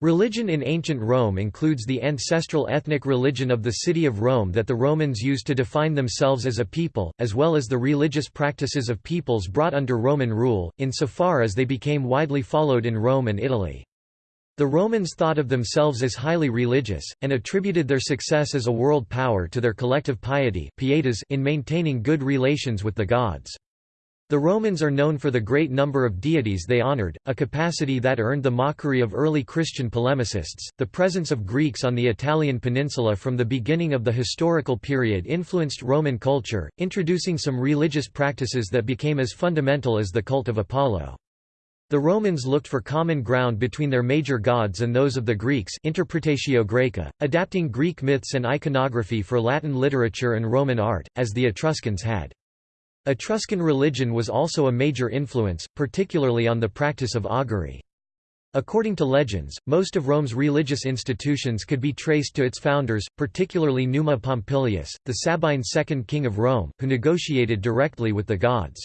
Religion in ancient Rome includes the ancestral ethnic religion of the city of Rome that the Romans used to define themselves as a people, as well as the religious practices of peoples brought under Roman rule, insofar as they became widely followed in Rome and Italy. The Romans thought of themselves as highly religious, and attributed their success as a world power to their collective piety in maintaining good relations with the gods. The Romans are known for the great number of deities they honored, a capacity that earned the mockery of early Christian polemicists. The presence of Greeks on the Italian peninsula from the beginning of the historical period influenced Roman culture, introducing some religious practices that became as fundamental as the cult of Apollo. The Romans looked for common ground between their major gods and those of the Greeks Interpretatio Graeca, adapting Greek myths and iconography for Latin literature and Roman art, as the Etruscans had. Etruscan religion was also a major influence, particularly on the practice of augury. According to legends, most of Rome's religious institutions could be traced to its founders, particularly Numa Pompilius, the Sabine second king of Rome, who negotiated directly with the gods.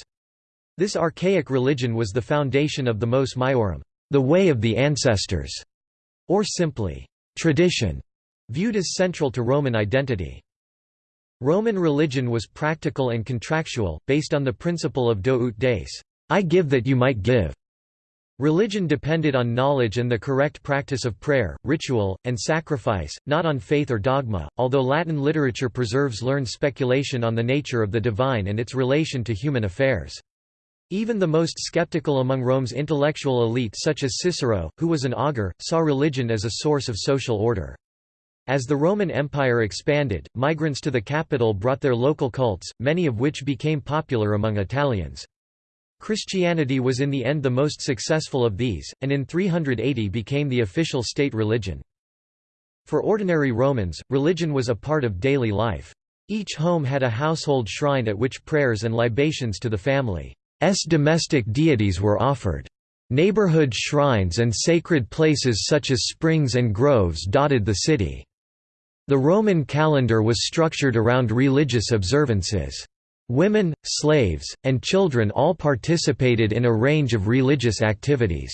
This archaic religion was the foundation of the mos maiorum, the way of the ancestors, or simply, tradition, viewed as central to Roman identity. Roman religion was practical and contractual, based on the principle of do ut des I give that you might give. Religion depended on knowledge and the correct practice of prayer, ritual, and sacrifice, not on faith or dogma, although Latin literature preserves learned speculation on the nature of the divine and its relation to human affairs. Even the most skeptical among Rome's intellectual elite such as Cicero, who was an augur, saw religion as a source of social order. As the Roman Empire expanded, migrants to the capital brought their local cults, many of which became popular among Italians. Christianity was in the end the most successful of these, and in 380 became the official state religion. For ordinary Romans, religion was a part of daily life. Each home had a household shrine at which prayers and libations to the family's domestic deities were offered. Neighborhood shrines and sacred places such as springs and groves dotted the city. The Roman calendar was structured around religious observances. Women, slaves, and children all participated in a range of religious activities.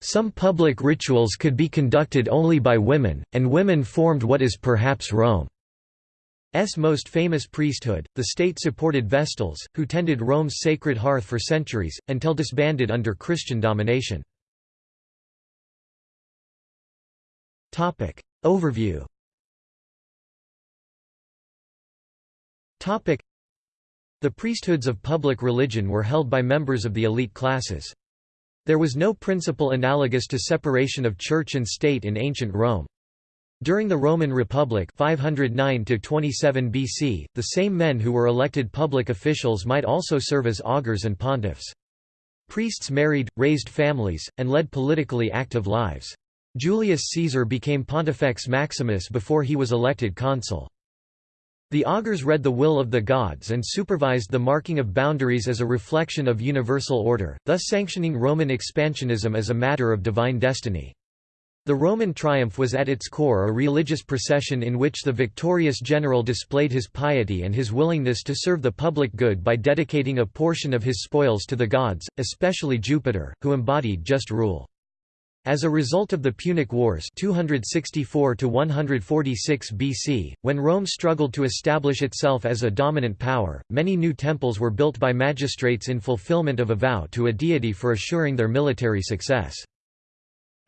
Some public rituals could be conducted only by women, and women formed what is perhaps Rome's most famous priesthood, the state-supported Vestals, who tended Rome's sacred hearth for centuries, until disbanded under Christian domination. Overview The priesthoods of public religion were held by members of the elite classes. There was no principle analogous to separation of church and state in ancient Rome. During the Roman Republic 509 BC, the same men who were elected public officials might also serve as augurs and pontiffs. Priests married, raised families, and led politically active lives. Julius Caesar became Pontifex Maximus before he was elected consul. The augurs read the will of the gods and supervised the marking of boundaries as a reflection of universal order, thus sanctioning Roman expansionism as a matter of divine destiny. The Roman triumph was at its core a religious procession in which the victorious general displayed his piety and his willingness to serve the public good by dedicating a portion of his spoils to the gods, especially Jupiter, who embodied just rule. As a result of the Punic Wars 264 BC, when Rome struggled to establish itself as a dominant power, many new temples were built by magistrates in fulfillment of a vow to a deity for assuring their military success.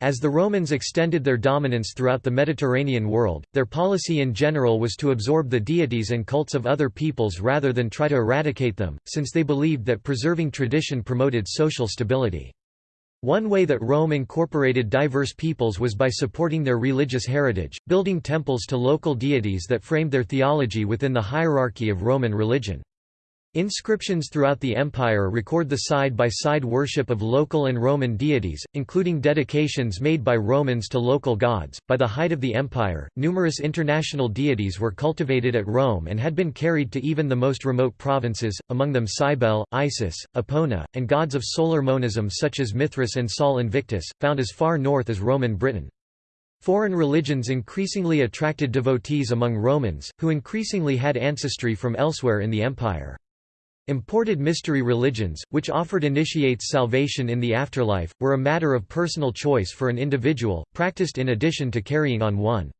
As the Romans extended their dominance throughout the Mediterranean world, their policy in general was to absorb the deities and cults of other peoples rather than try to eradicate them, since they believed that preserving tradition promoted social stability. One way that Rome incorporated diverse peoples was by supporting their religious heritage, building temples to local deities that framed their theology within the hierarchy of Roman religion. Inscriptions throughout the empire record the side-by-side -side worship of local and Roman deities, including dedications made by Romans to local gods. By the height of the empire, numerous international deities were cultivated at Rome and had been carried to even the most remote provinces, among them Cybele, Isis, Epona, and gods of solar monism such as Mithras and Sol Invictus, found as far north as Roman Britain. Foreign religions increasingly attracted devotees among Romans, who increasingly had ancestry from elsewhere in the empire. Imported mystery religions, which offered initiates salvation in the afterlife, were a matter of personal choice for an individual, practiced in addition to carrying on one's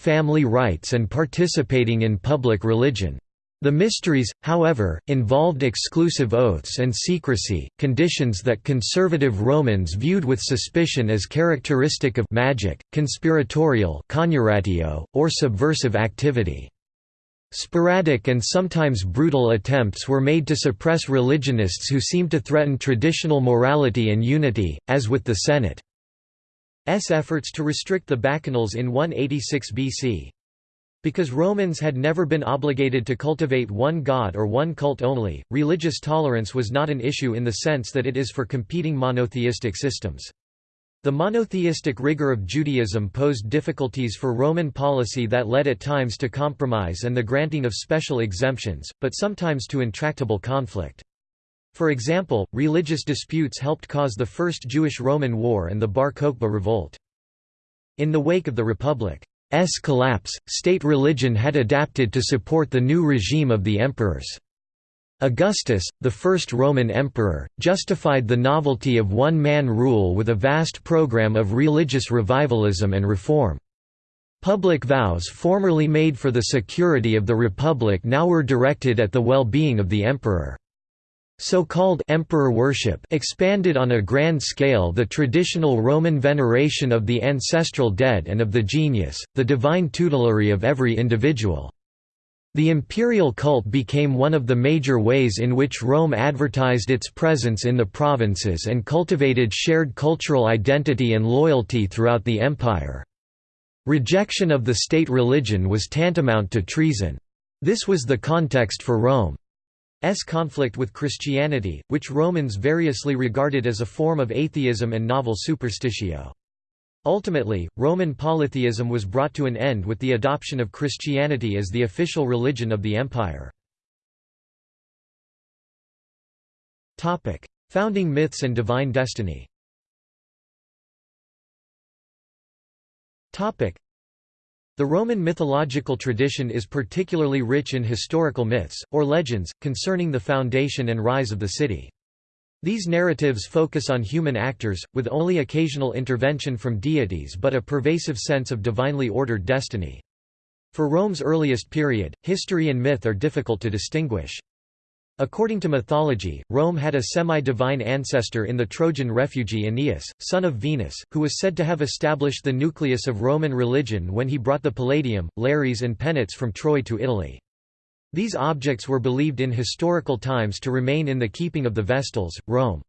family rites and participating in public religion. The mysteries, however, involved exclusive oaths and secrecy, conditions that conservative Romans viewed with suspicion as characteristic of magic, conspiratorial or subversive activity. Sporadic and sometimes brutal attempts were made to suppress religionists who seemed to threaten traditional morality and unity, as with the Senate's efforts to restrict the Bacchanals in 186 BC. Because Romans had never been obligated to cultivate one god or one cult only, religious tolerance was not an issue in the sense that it is for competing monotheistic systems. The monotheistic rigor of Judaism posed difficulties for Roman policy that led at times to compromise and the granting of special exemptions, but sometimes to intractable conflict. For example, religious disputes helped cause the First Jewish-Roman War and the Bar Kokhba revolt. In the wake of the Republic's collapse, state religion had adapted to support the new regime of the emperors. Augustus, the first Roman emperor, justified the novelty of one-man rule with a vast program of religious revivalism and reform. Public vows formerly made for the security of the republic now were directed at the well-being of the emperor. So-called emperor worship expanded on a grand scale the traditional Roman veneration of the ancestral dead and of the genius, the divine tutelary of every individual. The imperial cult became one of the major ways in which Rome advertised its presence in the provinces and cultivated shared cultural identity and loyalty throughout the empire. Rejection of the state religion was tantamount to treason. This was the context for Rome's conflict with Christianity, which Romans variously regarded as a form of atheism and novel superstitio. Ultimately, Roman polytheism was brought to an end with the adoption of Christianity as the official religion of the empire. Founding myths and divine destiny The Roman mythological tradition is particularly rich in historical myths, or legends, concerning the foundation and rise of the city. These narratives focus on human actors, with only occasional intervention from deities but a pervasive sense of divinely ordered destiny. For Rome's earliest period, history and myth are difficult to distinguish. According to mythology, Rome had a semi-divine ancestor in the Trojan refugee Aeneas, son of Venus, who was said to have established the nucleus of Roman religion when he brought the Palladium, Lares and Penates from Troy to Italy. These objects were believed in historical times to remain in the keeping of the Vestals, Rome's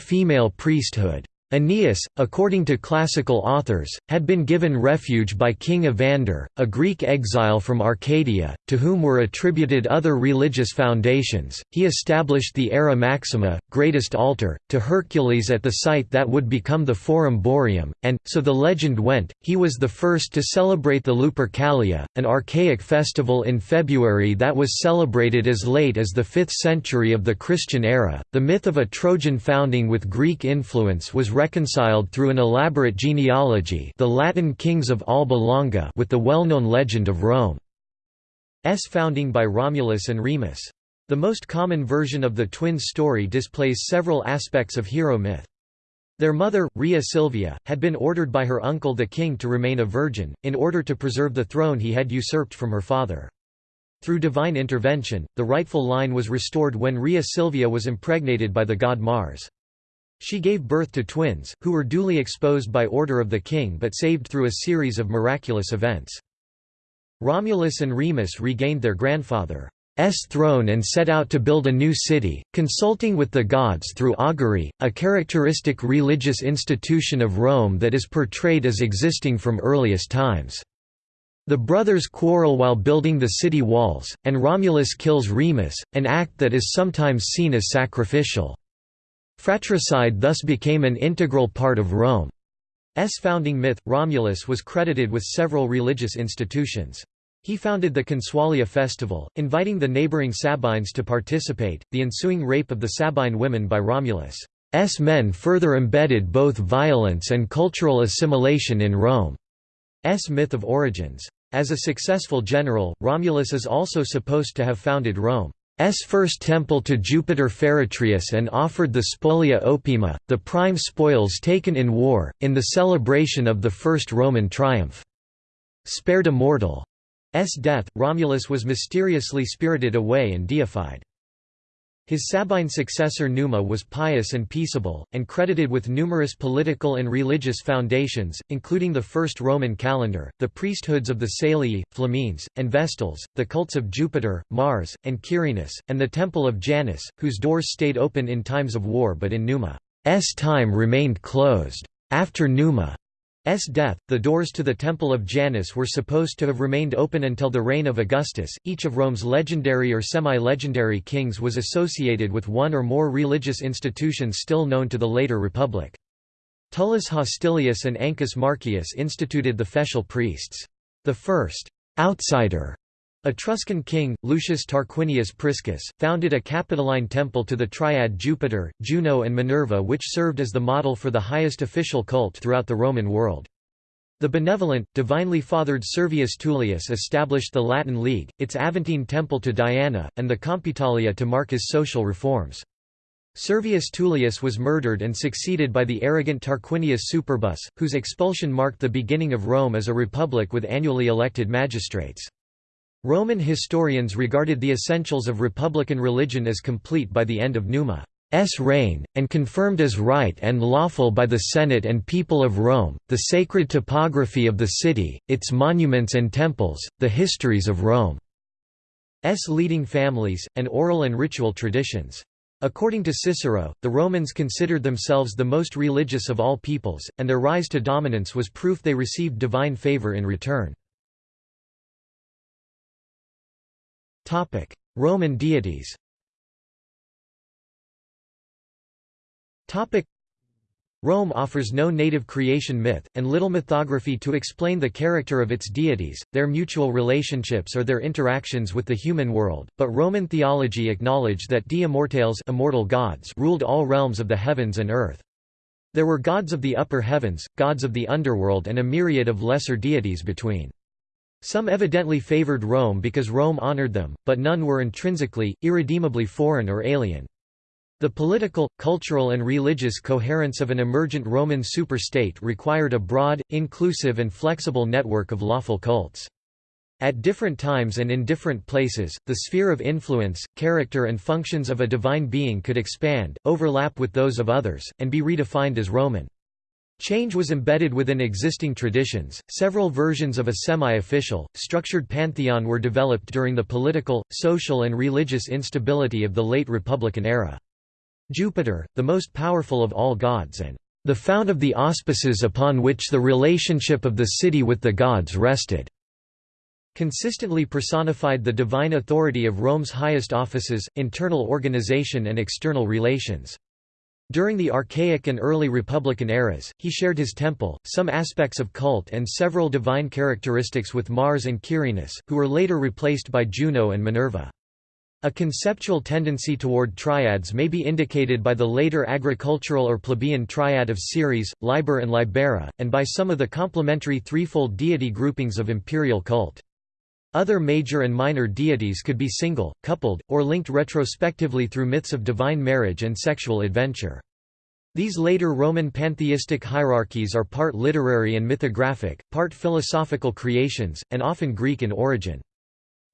female priesthood. Aeneas, according to classical authors, had been given refuge by King Evander, a Greek exile from Arcadia, to whom were attributed other religious foundations. He established the Ara Maxima, greatest altar, to Hercules at the site that would become the Forum Boarium, and, so the legend went, he was the first to celebrate the Lupercalia, an archaic festival in February that was celebrated as late as the 5th century of the Christian era. The myth of a Trojan founding with Greek influence was reconciled through an elaborate genealogy the Latin kings of Alba Longa with the well-known legend of Rome's founding by Romulus and Remus. The most common version of the twins' story displays several aspects of hero myth. Their mother, Rhea Silvia, had been ordered by her uncle the king to remain a virgin, in order to preserve the throne he had usurped from her father. Through divine intervention, the rightful line was restored when Rhea Silvia was impregnated by the god Mars. She gave birth to twins, who were duly exposed by order of the king but saved through a series of miraculous events. Romulus and Remus regained their grandfather's throne and set out to build a new city, consulting with the gods through augury, a characteristic religious institution of Rome that is portrayed as existing from earliest times. The brothers quarrel while building the city walls, and Romulus kills Remus, an act that is sometimes seen as sacrificial. Fratricide thus became an integral part of Rome's founding myth. Romulus was credited with several religious institutions. He founded the Consualia festival, inviting the neighboring Sabines to participate. The ensuing rape of the Sabine women by Romulus' men further embedded both violence and cultural assimilation in Rome's myth of origins. As a successful general, Romulus is also supposed to have founded Rome's first temple to Jupiter Feretrius and offered the spolia opima, the prime spoils taken in war, in the celebration of the first Roman triumph. Spared a mortal's death, Romulus was mysteriously spirited away and deified. His Sabine successor Numa was pious and peaceable, and credited with numerous political and religious foundations, including the first Roman calendar, the priesthoods of the Salii, Flamines, and Vestals, the cults of Jupiter, Mars, and Quirinus, and the temple of Janus, whose doors stayed open in times of war but in Numa's time remained closed. After Numa death, the doors to the Temple of Janus were supposed to have remained open until the reign of Augustus. Each of Rome's legendary or semi-legendary kings was associated with one or more religious institutions still known to the later Republic. Tullus Hostilius and Ancus Marcius instituted the Fetial priests. The first outsider Etruscan king, Lucius Tarquinius Priscus, founded a Capitoline temple to the triad Jupiter, Juno and Minerva which served as the model for the highest official cult throughout the Roman world. The benevolent, divinely fathered Servius Tullius established the Latin League, its Aventine temple to Diana, and the Compitalia to mark his social reforms. Servius Tullius was murdered and succeeded by the arrogant Tarquinius Superbus, whose expulsion marked the beginning of Rome as a republic with annually elected magistrates. Roman historians regarded the essentials of republican religion as complete by the end of Numa's reign, and confirmed as right and lawful by the Senate and people of Rome, the sacred topography of the city, its monuments and temples, the histories of Rome's leading families, and oral and ritual traditions. According to Cicero, the Romans considered themselves the most religious of all peoples, and their rise to dominance was proof they received divine favor in return. Roman deities Rome offers no native creation myth, and little mythography to explain the character of its deities, their mutual relationships or their interactions with the human world, but Roman theology acknowledged that di immortales immortal gods ruled all realms of the heavens and earth. There were gods of the upper heavens, gods of the underworld and a myriad of lesser deities between. Some evidently favored Rome because Rome honored them, but none were intrinsically, irredeemably foreign or alien. The political, cultural and religious coherence of an emergent Roman superstate required a broad, inclusive and flexible network of lawful cults. At different times and in different places, the sphere of influence, character and functions of a divine being could expand, overlap with those of others, and be redefined as Roman. Change was embedded within existing traditions. Several versions of a semi official, structured pantheon were developed during the political, social, and religious instability of the late Republican era. Jupiter, the most powerful of all gods and the fount of the auspices upon which the relationship of the city with the gods rested, consistently personified the divine authority of Rome's highest offices, internal organization and external relations. During the archaic and early Republican eras, he shared his temple, some aspects of cult and several divine characteristics with Mars and Quirinus, who were later replaced by Juno and Minerva. A conceptual tendency toward triads may be indicated by the later agricultural or plebeian triad of Ceres, Liber and Libera, and by some of the complementary threefold deity groupings of imperial cult. Other major and minor deities could be single, coupled, or linked retrospectively through myths of divine marriage and sexual adventure. These later Roman pantheistic hierarchies are part literary and mythographic, part philosophical creations, and often Greek in origin.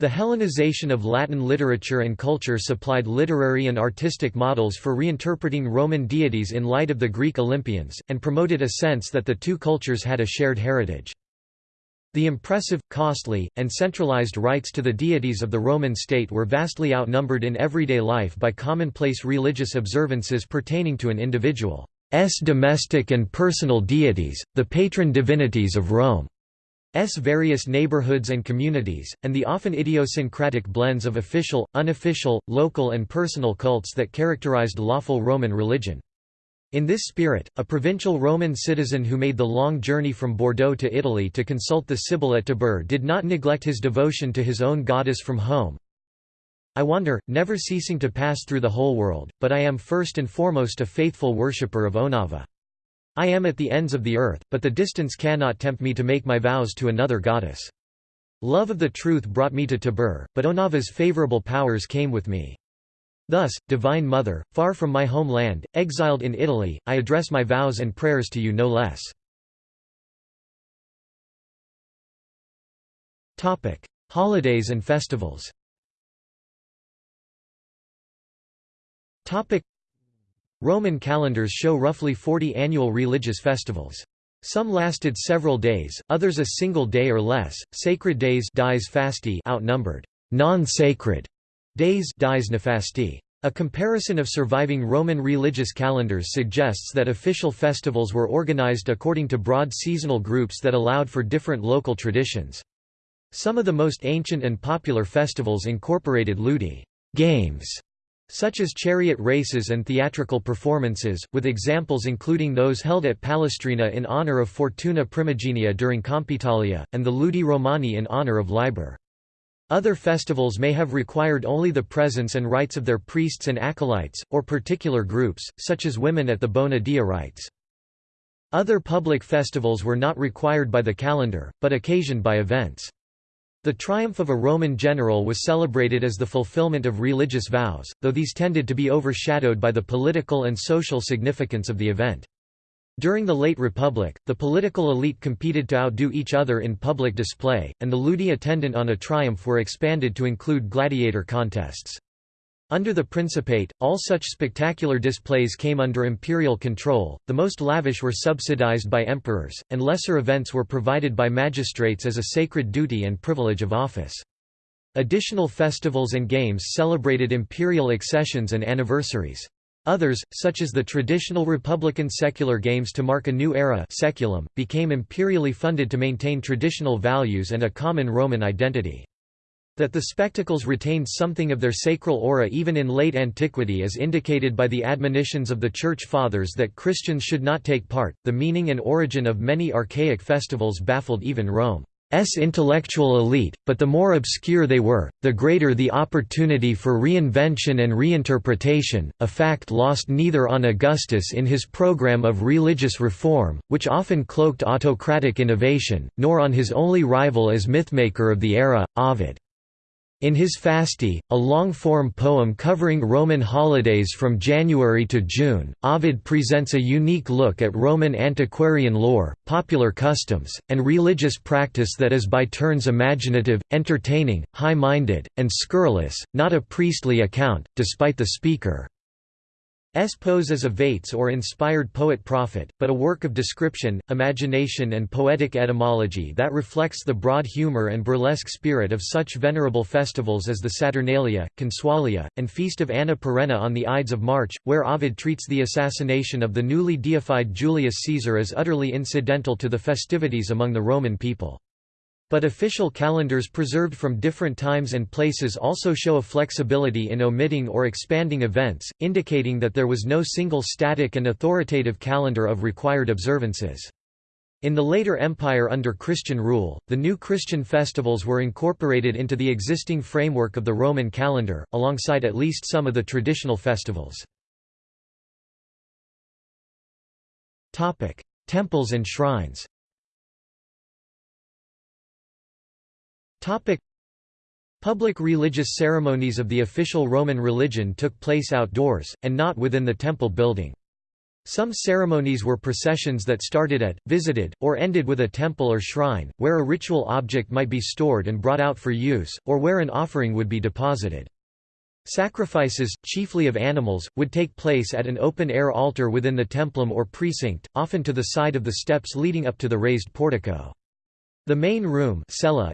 The Hellenization of Latin literature and culture supplied literary and artistic models for reinterpreting Roman deities in light of the Greek Olympians, and promoted a sense that the two cultures had a shared heritage. The impressive, costly, and centralized rites to the deities of the Roman state were vastly outnumbered in everyday life by commonplace religious observances pertaining to an individual's domestic and personal deities, the patron divinities of Rome's various neighborhoods and communities, and the often idiosyncratic blends of official, unofficial, local and personal cults that characterized lawful Roman religion. In this spirit, a provincial Roman citizen who made the long journey from Bordeaux to Italy to consult the Sibyl at Tibur did not neglect his devotion to his own goddess from home. I wander, never ceasing to pass through the whole world, but I am first and foremost a faithful worshipper of Onuava. I am at the ends of the earth, but the distance cannot tempt me to make my vows to another goddess. Love of the truth brought me to Tibur, but Onuava's favorable powers came with me. Thus, Divine Mother, far from my home land, exiled in Italy, I address my vows and prayers to you no less. Holidays and festivals Roman calendars show roughly 40 annual religious festivals. Some lasted several days, others a single day or less. Sacred days dies fasti outnumbered. Non-sacred days dies nefasti. A comparison of surviving Roman religious calendars suggests that official festivals were organized according to broad seasonal groups that allowed for different local traditions. Some of the most ancient and popular festivals incorporated ludi games such as chariot races and theatrical performances, with examples including those held at Palestrina in honor of Fortuna Primigenia during Compitalia, and the Ludi Romani in honor of Liber. Other festivals may have required only the presence and rites of their priests and acolytes, or particular groups, such as women at the Bona Dea rites. Other public festivals were not required by the calendar, but occasioned by events. The triumph of a Roman general was celebrated as the fulfillment of religious vows, though these tended to be overshadowed by the political and social significance of the event. During the late Republic, the political elite competed to outdo each other in public display, and the ludi attendant on a triumph were expanded to include gladiator contests. Under the Principate, all such spectacular displays came under imperial control, the most lavish were subsidized by emperors, and lesser events were provided by magistrates as a sacred duty and privilege of office. Additional festivals and games celebrated imperial accessions and anniversaries. Others, such as the traditional republican secular games to mark a new era saeculum, became imperially funded to maintain traditional values and a common Roman identity. That the spectacles retained something of their sacral aura even in late antiquity is indicated by the admonitions of the Church Fathers that Christians should not take part. The meaning and origin of many archaic festivals baffled even Rome's intellectual elite, but the more obscure they were, the greater the opportunity for reinvention and reinterpretation, a fact lost neither on Augustus in his program of religious reform, which often cloaked autocratic innovation, nor on his only rival as mythmaker of the era, Ovid. In his Fasti, a long-form poem covering Roman holidays from January to June, Ovid presents a unique look at Roman antiquarian lore, popular customs, and religious practice that is by turns imaginative, entertaining, high-minded, and scurrilous, not a priestly account, despite the speaker. S pose as a vates or inspired poet-prophet, but a work of description, imagination and poetic etymology that reflects the broad humor and burlesque spirit of such venerable festivals as the Saturnalia, Consualia, and Feast of Anna Perenna on the Ides of March, where Ovid treats the assassination of the newly deified Julius Caesar as utterly incidental to the festivities among the Roman people. But official calendars preserved from different times and places also show a flexibility in omitting or expanding events, indicating that there was no single static and authoritative calendar of required observances. In the later empire under Christian rule, the new Christian festivals were incorporated into the existing framework of the Roman calendar, alongside at least some of the traditional festivals. Temples and shrines Topic. Public religious ceremonies of the official Roman religion took place outdoors, and not within the temple building. Some ceremonies were processions that started at, visited, or ended with a temple or shrine, where a ritual object might be stored and brought out for use, or where an offering would be deposited. Sacrifices, chiefly of animals, would take place at an open-air altar within the templum or precinct, often to the side of the steps leading up to the raised portico. The main room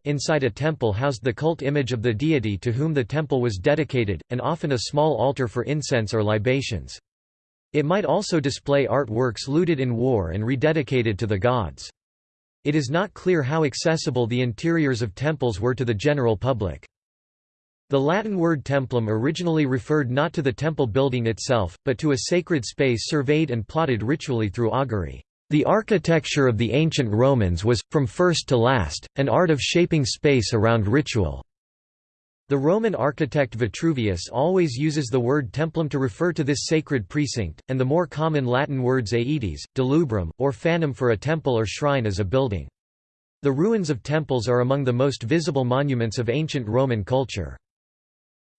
inside a temple housed the cult image of the deity to whom the temple was dedicated, and often a small altar for incense or libations. It might also display artworks looted in war and rededicated to the gods. It is not clear how accessible the interiors of temples were to the general public. The Latin word templum originally referred not to the temple building itself, but to a sacred space surveyed and plotted ritually through augury. The architecture of the ancient Romans was, from first to last, an art of shaping space around ritual. The Roman architect Vitruvius always uses the word templum to refer to this sacred precinct, and the more common Latin words aedes, delubrum, or fanum for a temple or shrine as a building. The ruins of temples are among the most visible monuments of ancient Roman culture.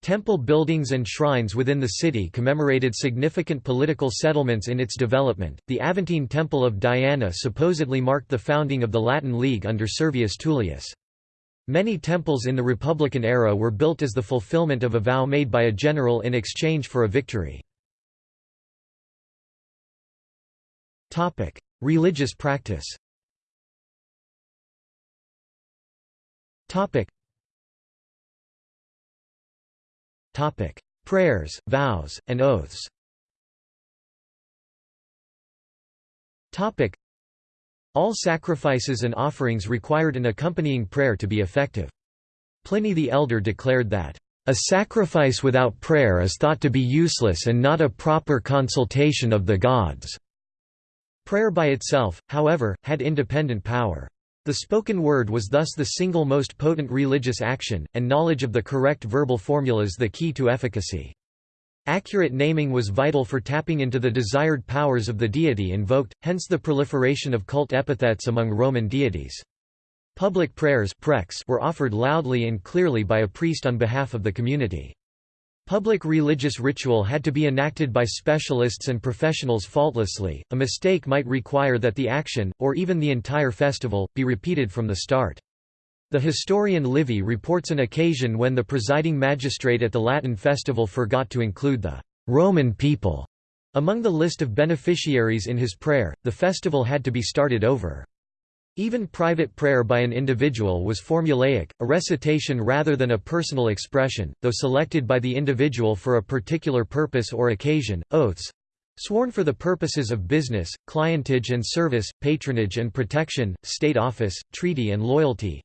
Temple buildings and shrines within the city commemorated significant political settlements in its development. The Aventine Temple of Diana supposedly marked the founding of the Latin League under Servius Tullius. Many temples in the Republican era were built as the fulfillment of a vow made by a general in exchange for a victory. Topic: Religious practice Topic: Prayers, vows, and oaths. All sacrifices and offerings required an accompanying prayer to be effective. Pliny the Elder declared that a sacrifice without prayer is thought to be useless and not a proper consultation of the gods." Prayer by itself, however, had independent power. The spoken word was thus the single most potent religious action, and knowledge of the correct verbal formulas the key to efficacy. Accurate naming was vital for tapping into the desired powers of the deity invoked, hence the proliferation of cult epithets among Roman deities. Public prayers were offered loudly and clearly by a priest on behalf of the community. Public religious ritual had to be enacted by specialists and professionals faultlessly, a mistake might require that the action, or even the entire festival, be repeated from the start. The historian Livy reports an occasion when the presiding magistrate at the Latin festival forgot to include the Roman people among the list of beneficiaries in his prayer, the festival had to be started over. Even private prayer by an individual was formulaic, a recitation rather than a personal expression, though selected by the individual for a particular purpose or occasion. Oaths sworn for the purposes of business, clientage and service, patronage and protection, state office, treaty and loyalty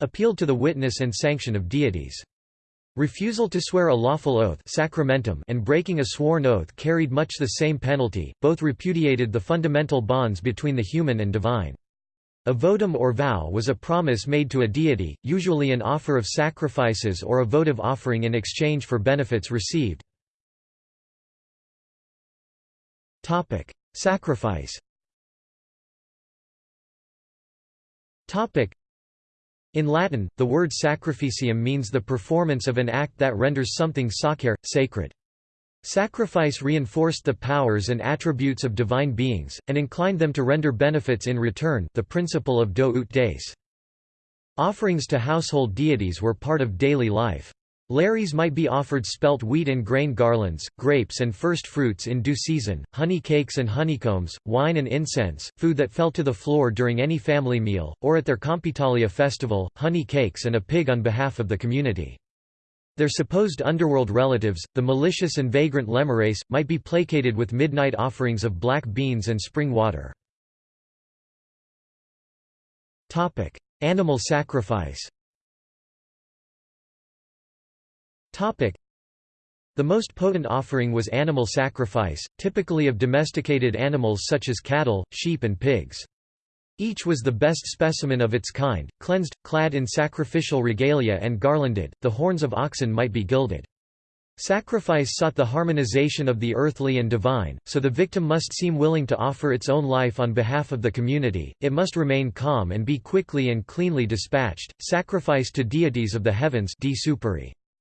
appealed to the witness and sanction of deities. Refusal to swear a lawful oath sacramentum and breaking a sworn oath carried much the same penalty, both repudiated the fundamental bonds between the human and divine. A votum or vow was a promise made to a deity, usually an offer of sacrifices or a votive offering in exchange for benefits received. Topic: Sacrifice Topic: in Latin, the word sacrificium means the performance of an act that renders something sacer, sacred. Sacrifice reinforced the powers and attributes of divine beings, and inclined them to render benefits in return the principle of do ut des. Offerings to household deities were part of daily life. Lares might be offered spelt wheat and grain garlands, grapes and first fruits in due season, honey cakes and honeycombs, wine and incense, food that fell to the floor during any family meal, or at their Compitalia festival, honey cakes and a pig on behalf of the community. Their supposed underworld relatives, the malicious and vagrant Lemures, might be placated with midnight offerings of black beans and spring water. Animal sacrifice the most potent offering was animal sacrifice, typically of domesticated animals such as cattle, sheep and pigs. Each was the best specimen of its kind, cleansed, clad in sacrificial regalia and garlanded, the horns of oxen might be gilded. Sacrifice sought the harmonization of the earthly and divine, so the victim must seem willing to offer its own life on behalf of the community, it must remain calm and be quickly and cleanly dispatched. Sacrifice to deities of the heavens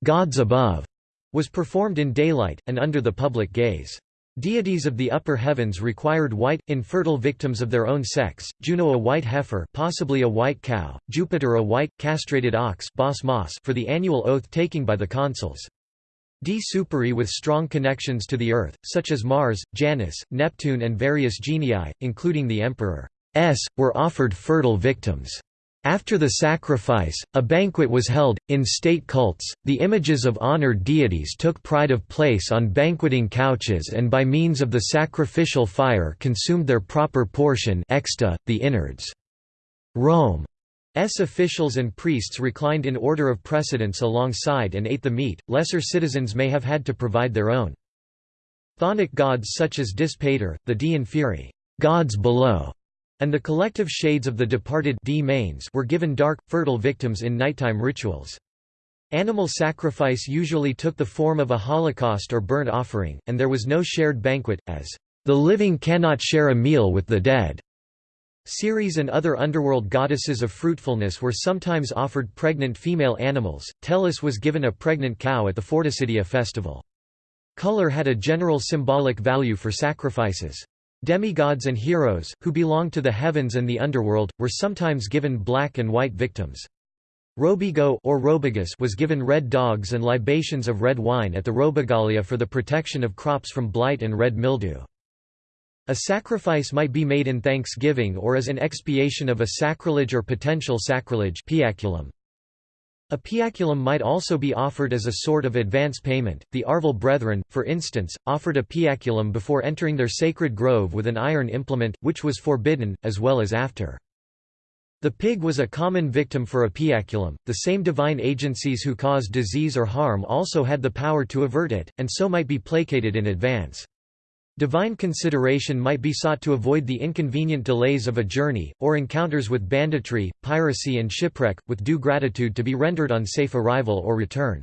gods above, was performed in daylight, and under the public gaze. Deities of the upper heavens required white, infertile victims of their own sex, Juno a white heifer possibly a white cow, Jupiter a white, castrated ox for the annual oath-taking by the consuls. Di Superi with strong connections to the earth, such as Mars, Janus, Neptune and various genii, including the emperor's, were offered fertile victims. After the sacrifice, a banquet was held. In state cults, the images of honored deities took pride of place on banqueting couches and by means of the sacrificial fire consumed their proper portion exta, the innards. Rome's officials and priests reclined in order of precedence alongside and ate the meat, lesser citizens may have had to provide their own. Chthonic gods such as Dis Pater, the di inferi gods below", and the collective shades of the departed were given dark, fertile victims in nighttime rituals. Animal sacrifice usually took the form of a holocaust or burnt offering, and there was no shared banquet, as, "...the living cannot share a meal with the dead." Ceres and other underworld goddesses of fruitfulness were sometimes offered pregnant female animals. Tellus was given a pregnant cow at the Fordicidia festival. Color had a general symbolic value for sacrifices. Demigods and heroes, who belonged to the heavens and the underworld, were sometimes given black and white victims. Robigo or Robigus was given red dogs and libations of red wine at the Robigalia for the protection of crops from blight and red mildew. A sacrifice might be made in thanksgiving or as an expiation of a sacrilege or potential sacrilege piaculum. A piaculum might also be offered as a sort of advance payment. The Arval brethren, for instance, offered a piaculum before entering their sacred grove with an iron implement, which was forbidden, as well as after. The pig was a common victim for a piaculum. The same divine agencies who caused disease or harm also had the power to avert it, and so might be placated in advance. Divine consideration might be sought to avoid the inconvenient delays of a journey, or encounters with banditry, piracy and shipwreck, with due gratitude to be rendered on safe arrival or return.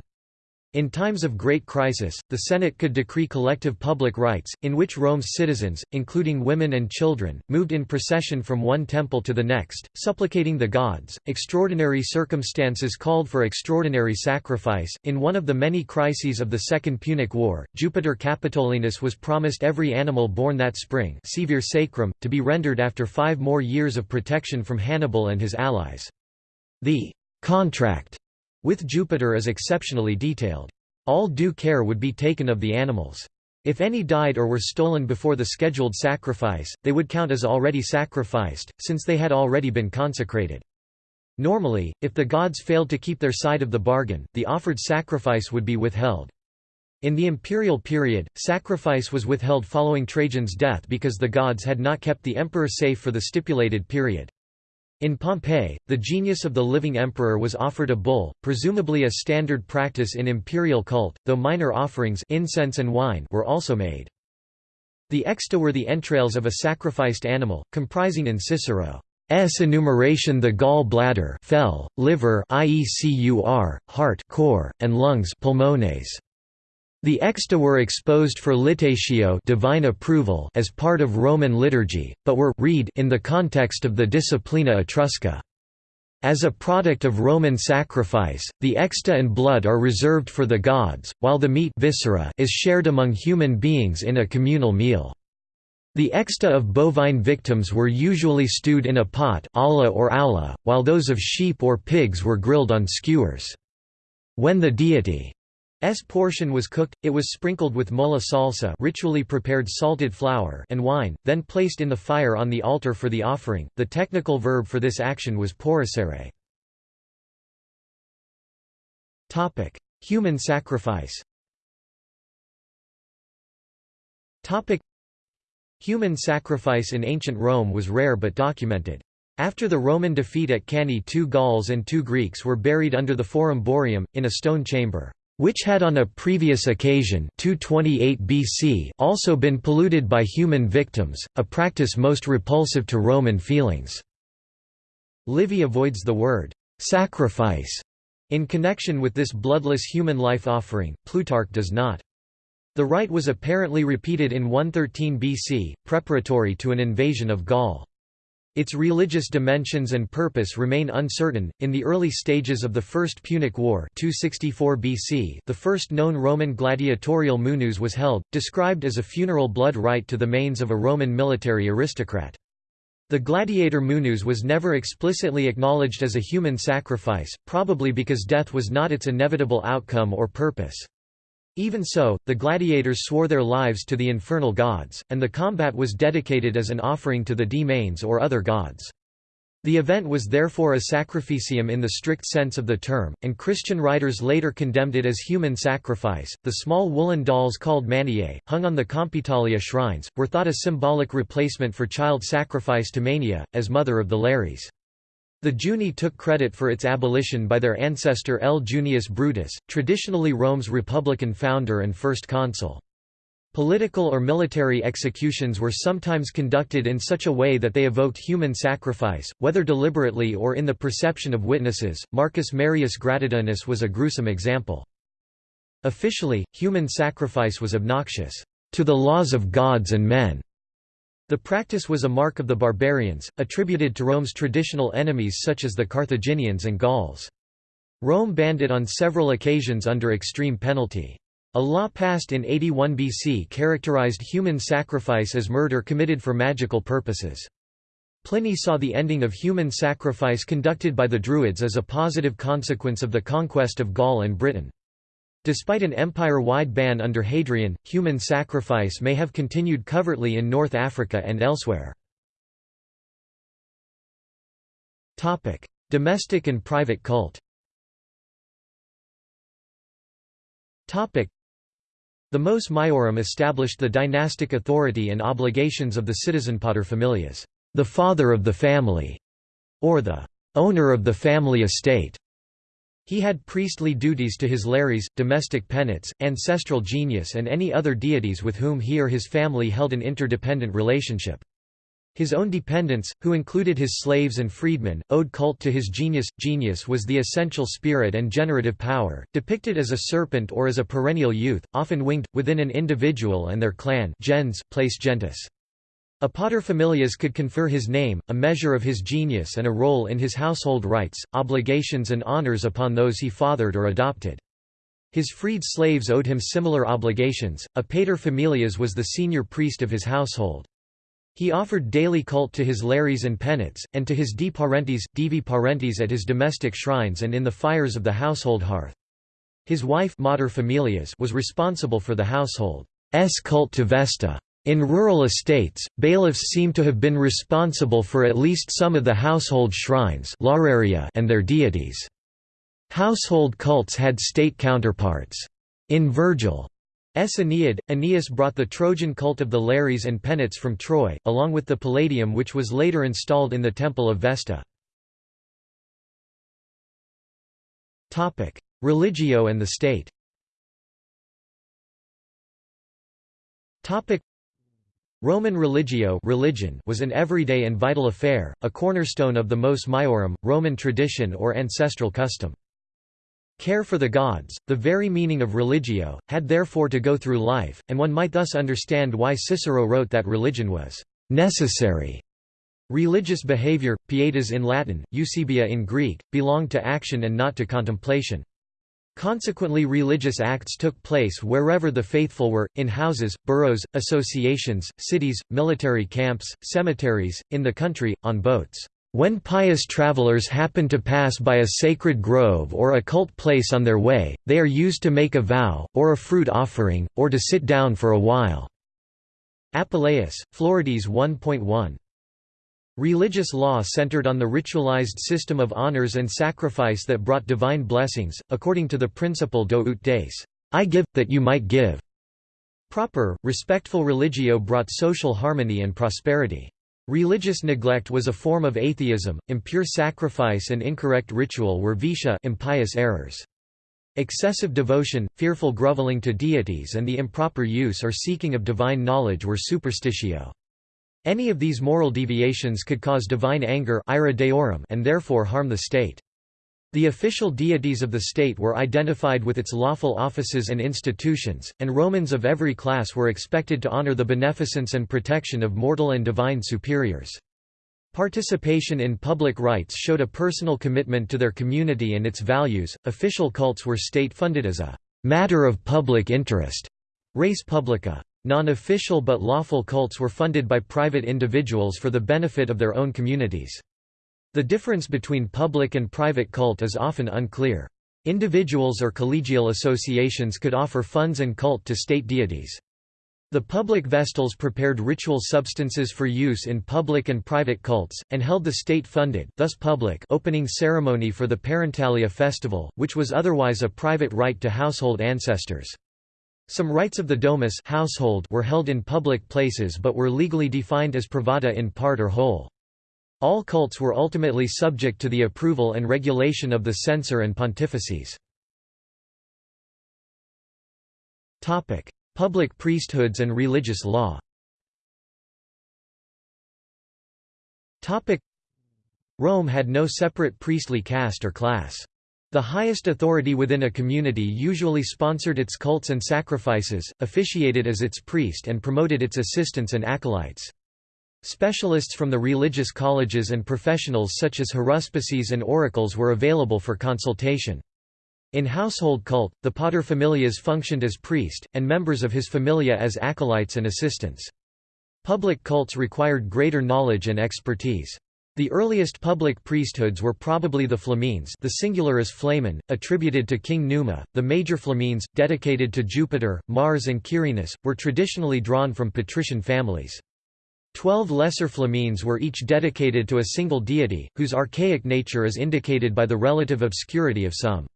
In times of great crisis, the Senate could decree collective public rites, in which Rome's citizens, including women and children, moved in procession from one temple to the next, supplicating the gods. Extraordinary circumstances called for extraordinary sacrifice. In one of the many crises of the Second Punic War, Jupiter Capitolinus was promised every animal born that spring sacrum, to be rendered after five more years of protection from Hannibal and his allies. The contract with Jupiter is exceptionally detailed. All due care would be taken of the animals. If any died or were stolen before the scheduled sacrifice, they would count as already sacrificed, since they had already been consecrated. Normally, if the gods failed to keep their side of the bargain, the offered sacrifice would be withheld. In the imperial period, sacrifice was withheld following Trajan's death because the gods had not kept the emperor safe for the stipulated period. In Pompeii, the genius of the living emperor was offered a bull, presumably a standard practice in imperial cult, though minor offerings incense and wine were also made. The exta were the entrails of a sacrificed animal, comprising in Cicero's enumeration the gall bladder fel, liver iecur, heart cor, and lungs pulmones. The exta were exposed for litatio divine approval as part of Roman liturgy, but were read in the context of the Disciplina Etrusca. As a product of Roman sacrifice, the exta and blood are reserved for the gods, while the meat viscera is shared among human beings in a communal meal. The exta of bovine victims were usually stewed in a pot olla or aula, while those of sheep or pigs were grilled on skewers. When the deity S portion was cooked, it was sprinkled with mola salsa ritually prepared salted flour and wine, then placed in the fire on the altar for the offering. The technical verb for this action was porricere. Topic: Human sacrifice. Topic: Human sacrifice in ancient Rome was rare but documented. After the Roman defeat at Cannae two Gauls and two Greeks were buried under the Forum Boarium, in a stone chamber which had on a previous occasion 228 BC also been polluted by human victims, a practice most repulsive to Roman feelings. Livy avoids the word «sacrifice» in connection with this bloodless human life offering, Plutarch does not. The rite was apparently repeated in 113 BC, preparatory to an invasion of Gaul. Its religious dimensions and purpose remain uncertain. In the early stages of the First Punic War, 264 BC, the first known Roman gladiatorial munus was held, described as a funeral blood rite to the manes of a Roman military aristocrat. The gladiator munus was never explicitly acknowledged as a human sacrifice, probably because death was not its inevitable outcome or purpose. Even so, the gladiators swore their lives to the infernal gods, and the combat was dedicated as an offering to the manes or other gods. The event was therefore a sacrificium in the strict sense of the term, and Christian writers later condemned it as human sacrifice. The small woolen dolls called maniae, hung on the Compitalia shrines, were thought a symbolic replacement for child sacrifice to Mania, as mother of the Lares. The Junii took credit for its abolition by their ancestor L. Junius Brutus, traditionally Rome's republican founder and first consul. Political or military executions were sometimes conducted in such a way that they evoked human sacrifice, whether deliberately or in the perception of witnesses. Marcus Marius Gratidianus was a gruesome example. Officially, human sacrifice was obnoxious to the laws of gods and men. The practice was a mark of the barbarians, attributed to Rome's traditional enemies such as the Carthaginians and Gauls. Rome banned it on several occasions under extreme penalty. A law passed in 81 BC characterized human sacrifice as murder committed for magical purposes. Pliny saw the ending of human sacrifice conducted by the Druids as a positive consequence of the conquest of Gaul and Britain. Despite an empire-wide ban under Hadrian, human sacrifice may have continued covertly in North Africa and elsewhere. Domestic and private cult The Mos Maiorum established the dynastic authority and obligations of the citizen paterfamilias, the father of the family, or the owner of the family estate. He had priestly duties to his lares, domestic penates, ancestral genius and any other deities with whom he or his family held an interdependent relationship. His own dependents, who included his slaves and freedmen, owed cult to his genius. Genius was the essential spirit and generative power, depicted as a serpent or as a perennial youth, often winged, within an individual and their clan gens, place gentis. A paterfamilias could confer his name, a measure of his genius and a role in his household rites, obligations and honors upon those he fathered or adopted. His freed slaves owed him similar obligations. A paterfamilias was the senior priest of his household. He offered daily cult to his lares and penates, and to his di parentes, divi parentes at his domestic shrines and in the fires of the household hearth. His wife mater familias was responsible for the household's cult to Vesta. In rural estates, bailiffs seem to have been responsible for at least some of the household shrines and their deities. Household cults had state counterparts. In Virgil, S. Aeneid, Aeneas brought the Trojan cult of the Lares and Penates from Troy, along with the Palladium which was later installed in the Temple of Vesta. Religio and the state Roman religio religion was an everyday and vital affair, a cornerstone of the mos maiorum, Roman tradition or ancestral custom. Care for the gods, the very meaning of religio, had therefore to go through life, and one might thus understand why Cicero wrote that religion was necessary. Religious behavior, pietas in Latin, eusebia in Greek, belonged to action and not to contemplation. Consequently religious acts took place wherever the faithful were, in houses, boroughs, associations, cities, military camps, cemeteries, in the country, on boats. When pious travelers happen to pass by a sacred grove or a cult place on their way, they are used to make a vow, or a fruit offering, or to sit down for a while. Apuleius, Florides 1.1. Religious law centered on the ritualized system of honors and sacrifice that brought divine blessings, according to the principle do ut des, I give, that you might give. Proper, respectful religio brought social harmony and prosperity. Religious neglect was a form of atheism, impure sacrifice and incorrect ritual were vitia impious errors. Excessive devotion, fearful groveling to deities and the improper use or seeking of divine knowledge were superstitio. Any of these moral deviations could cause divine anger ira deorum and therefore harm the state. The official deities of the state were identified with its lawful offices and institutions, and Romans of every class were expected to honor the beneficence and protection of mortal and divine superiors. Participation in public rites showed a personal commitment to their community and its values. Official cults were state funded as a matter of public interest, res publica. Non-official but lawful cults were funded by private individuals for the benefit of their own communities. The difference between public and private cult is often unclear. Individuals or collegial associations could offer funds and cult to state deities. The public vestals prepared ritual substances for use in public and private cults, and held the state-funded thus public opening ceremony for the Parentalia festival, which was otherwise a private rite to household ancestors. Some rites of the domus household were held in public places but were legally defined as privata in part or whole. All cults were ultimately subject to the approval and regulation of the censor and pontifices. Public priesthoods and religious law Rome had no separate priestly caste or class. The highest authority within a community usually sponsored its cults and sacrifices, officiated as its priest and promoted its assistants and acolytes. Specialists from the religious colleges and professionals such as haruspices and oracles were available for consultation. In household cult, the paterfamilias functioned as priest, and members of his familia as acolytes and assistants. Public cults required greater knowledge and expertise. The earliest public priesthoods were probably the flamines the singular is flamen, attributed to King Numa. The major flamines, dedicated to Jupiter, Mars and Quirinus, were traditionally drawn from patrician families. Twelve lesser flamines were each dedicated to a single deity, whose archaic nature is indicated by the relative obscurity of some.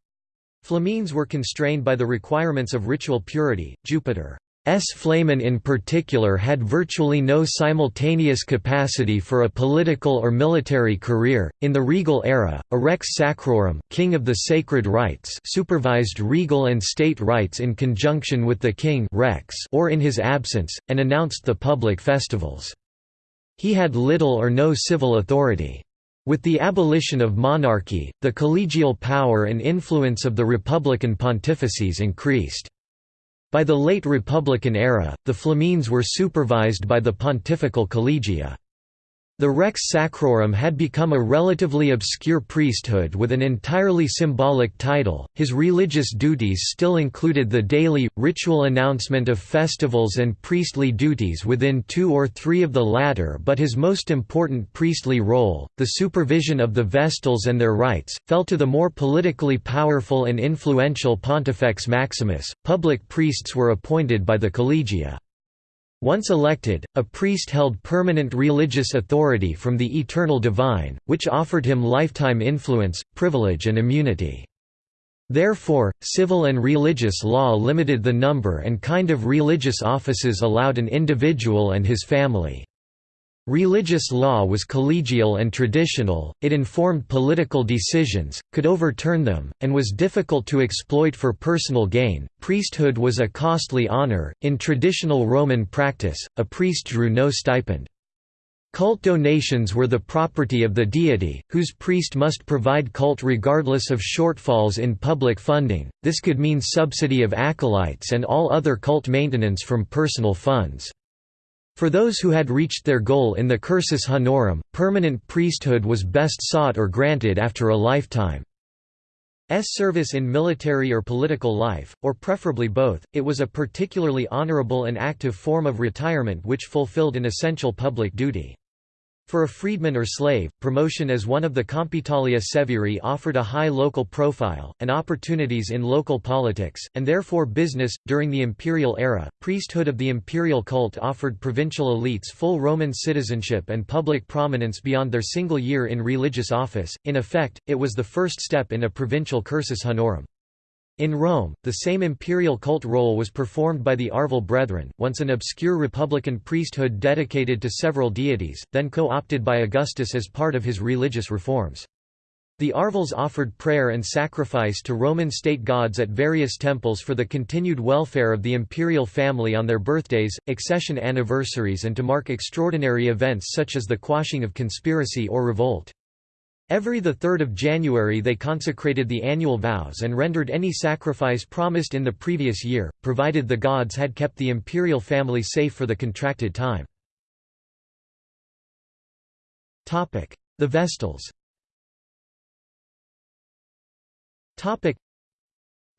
Flamines were constrained by the requirements of ritual purity. Jupiter S. Flamen in particular had virtually no simultaneous capacity for a political or military career. In the regal era, a rex sacrorum, king of the sacred rites, supervised regal and state rites in conjunction with the king rex or in his absence, and announced the public festivals. He had little or no civil authority. With the abolition of monarchy, the collegial power and influence of the republican pontifices increased. By the late Republican era, the Flamines were supervised by the pontifical collegia. The Rex Sacrorum had become a relatively obscure priesthood with an entirely symbolic title. His religious duties still included the daily, ritual announcement of festivals and priestly duties within two or three of the latter, but his most important priestly role, the supervision of the Vestals and their rites, fell to the more politically powerful and influential Pontifex Maximus. Public priests were appointed by the Collegia. Once elected, a priest held permanent religious authority from the eternal divine, which offered him lifetime influence, privilege and immunity. Therefore, civil and religious law limited the number and kind of religious offices allowed an individual and his family. Religious law was collegial and traditional, it informed political decisions, could overturn them, and was difficult to exploit for personal gain. Priesthood was a costly honor. In traditional Roman practice, a priest drew no stipend. Cult donations were the property of the deity, whose priest must provide cult regardless of shortfalls in public funding. This could mean subsidy of acolytes and all other cult maintenance from personal funds. For those who had reached their goal in the cursus honorum, permanent priesthood was best sought or granted after a lifetime. Service in military or political life, or preferably both, it was a particularly honorable and active form of retirement which fulfilled an essential public duty. For a freedman or slave, promotion as one of the Compitalia seviri offered a high local profile, and opportunities in local politics, and therefore business. During the imperial era, priesthood of the imperial cult offered provincial elites full Roman citizenship and public prominence beyond their single year in religious office. In effect, it was the first step in a provincial cursus honorum. In Rome, the same imperial cult role was performed by the Arval Brethren, once an obscure republican priesthood dedicated to several deities, then co-opted by Augustus as part of his religious reforms. The Arvals offered prayer and sacrifice to Roman state gods at various temples for the continued welfare of the imperial family on their birthdays, accession anniversaries and to mark extraordinary events such as the quashing of conspiracy or revolt. Every 3 January they consecrated the annual vows and rendered any sacrifice promised in the previous year, provided the gods had kept the imperial family safe for the contracted time. The Vestals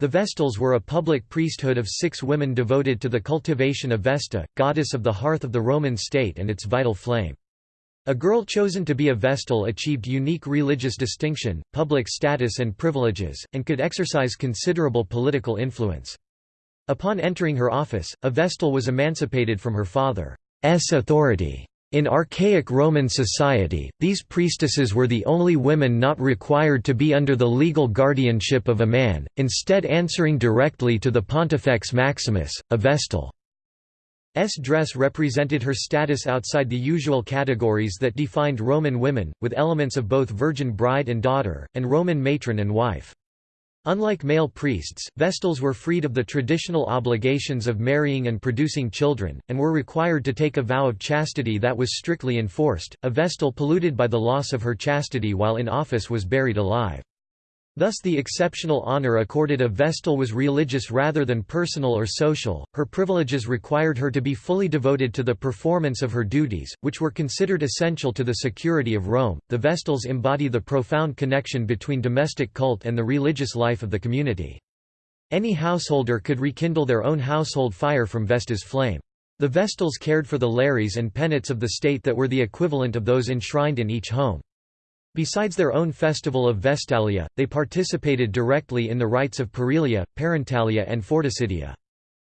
The Vestals were a public priesthood of six women devoted to the cultivation of Vesta, goddess of the hearth of the Roman state and its vital flame. A girl chosen to be a Vestal achieved unique religious distinction, public status and privileges, and could exercise considerable political influence. Upon entering her office, a Vestal was emancipated from her father's authority. In archaic Roman society, these priestesses were the only women not required to be under the legal guardianship of a man, instead answering directly to the Pontifex Maximus, a Vestal. S dress represented her status outside the usual categories that defined Roman women, with elements of both virgin bride and daughter, and Roman matron and wife. Unlike male priests, Vestals were freed of the traditional obligations of marrying and producing children, and were required to take a vow of chastity that was strictly enforced. A Vestal polluted by the loss of her chastity while in office was buried alive. Thus the exceptional honor accorded a Vestal was religious rather than personal or social, her privileges required her to be fully devoted to the performance of her duties, which were considered essential to the security of Rome. The Vestals embody the profound connection between domestic cult and the religious life of the community. Any householder could rekindle their own household fire from Vesta's flame. The Vestals cared for the lares and penates of the state that were the equivalent of those enshrined in each home. Besides their own festival of Vestalia, they participated directly in the rites of Parilia, Parentalia and Fordicidia.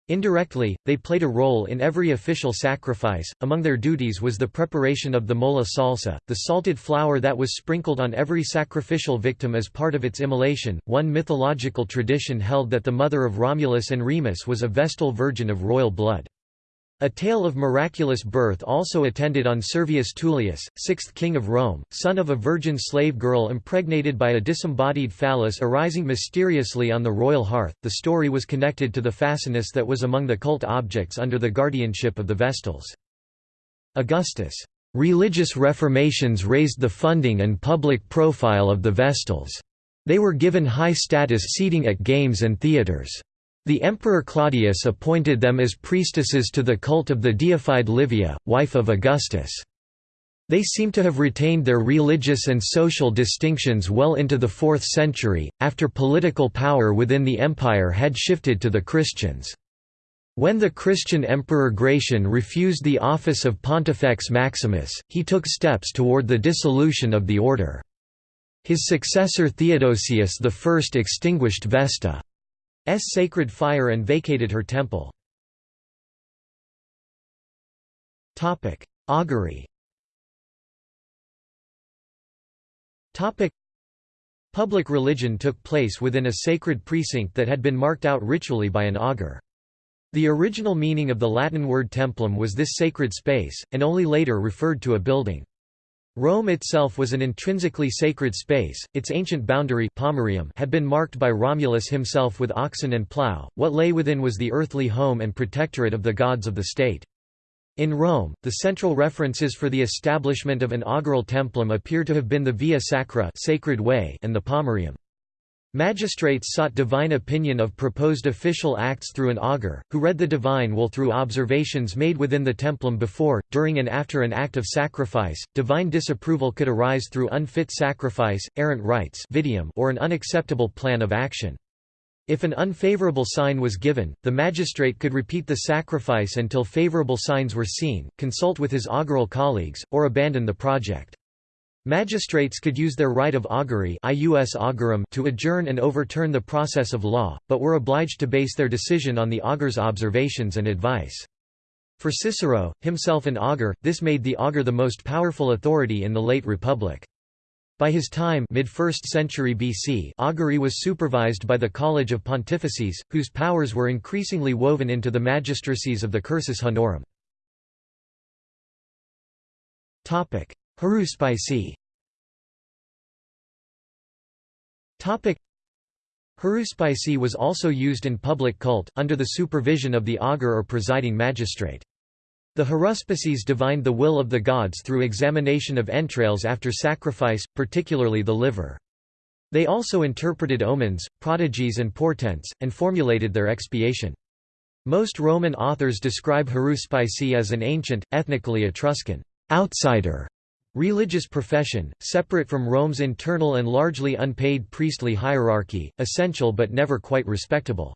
Indirectly, they played a role in every official sacrifice. Among their duties was the preparation of the mola salsa, the salted flour that was sprinkled on every sacrificial victim as part of its immolation. One mythological tradition held that the mother of Romulus and Remus was a Vestal virgin of royal blood. A tale of miraculous birth also attended on Servius Tullius, sixth king of Rome, son of a virgin slave girl impregnated by a disembodied phallus arising mysteriously on the royal hearth. The story was connected to the fascinus that was among the cult objects under the guardianship of the Vestals. Augustus' religious reformations raised the funding and public profile of the Vestals. They were given high status seating at games and theatres. The Emperor Claudius appointed them as priestesses to the cult of the deified Livia, wife of Augustus. They seem to have retained their religious and social distinctions well into the 4th century, after political power within the empire had shifted to the Christians. When the Christian Emperor Gratian refused the office of Pontifex Maximus, he took steps toward the dissolution of the order. His successor Theodosius I extinguished Vesta. S sacred fire and vacated her temple. Augury Public religion took place within a sacred precinct that had been marked out ritually by an augur. The original meaning of the Latin word templum was this sacred space, and only later referred to a building. Rome itself was an intrinsically sacred space, its ancient boundary Pomerium had been marked by Romulus himself with oxen and plough, what lay within was the earthly home and protectorate of the gods of the state. In Rome, the central references for the establishment of an augural templum appear to have been the Via Sacra sacred way and the Pomerium. Magistrates sought divine opinion of proposed official acts through an augur, who read the divine will through observations made within the templum before, during and after an act of sacrifice. Divine disapproval could arise through unfit sacrifice, errant rites or an unacceptable plan of action. If an unfavorable sign was given, the magistrate could repeat the sacrifice until favorable signs were seen, consult with his augural colleagues, or abandon the project. Magistrates could use their right of augury to adjourn and overturn the process of law, but were obliged to base their decision on the augur's observations and advice. For Cicero, himself an augur, this made the augur the most powerful authority in the late Republic. By his time mid-1st century BC augury was supervised by the College of Pontifices, whose powers were increasingly woven into the magistracies of the Cursus Honorum. Haruspice Haruspice was also used in public cult, under the supervision of the augur or presiding magistrate. The haruspices divined the will of the gods through examination of entrails after sacrifice, particularly the liver. They also interpreted omens, prodigies and portents, and formulated their expiation. Most Roman authors describe haruspicy as an ancient, ethnically Etruscan outsider Religious profession, separate from Rome's internal and largely unpaid priestly hierarchy, essential but never quite respectable.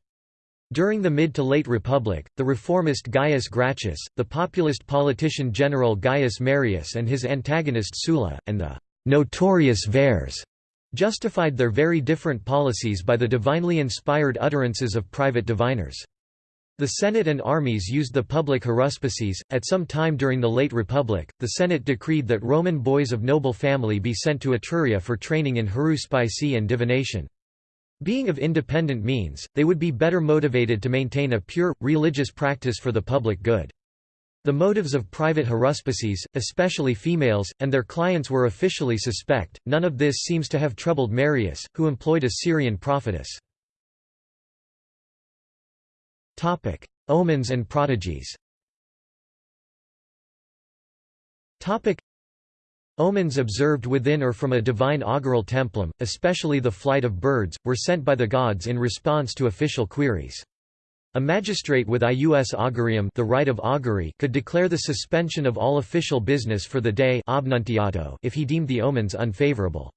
During the mid to late Republic, the reformist Gaius Gracchus, the populist politician general Gaius Marius and his antagonist Sulla, and the «notorious Verres» justified their very different policies by the divinely inspired utterances of private diviners. The Senate and armies used the public haruspices. At some time during the late Republic, the Senate decreed that Roman boys of noble family be sent to Etruria for training in haruspice and divination. Being of independent means, they would be better motivated to maintain a pure, religious practice for the public good. The motives of private haruspices, especially females, and their clients were officially suspect. None of this seems to have troubled Marius, who employed a Syrian prophetess. Topic: Omens and prodigies. Topic: Omens observed within or from a divine augural templum, especially the flight of birds, were sent by the gods in response to official queries. A magistrate with ius augurium the right of augury could declare the suspension of all official business for the day if he deemed the omens unfavorable.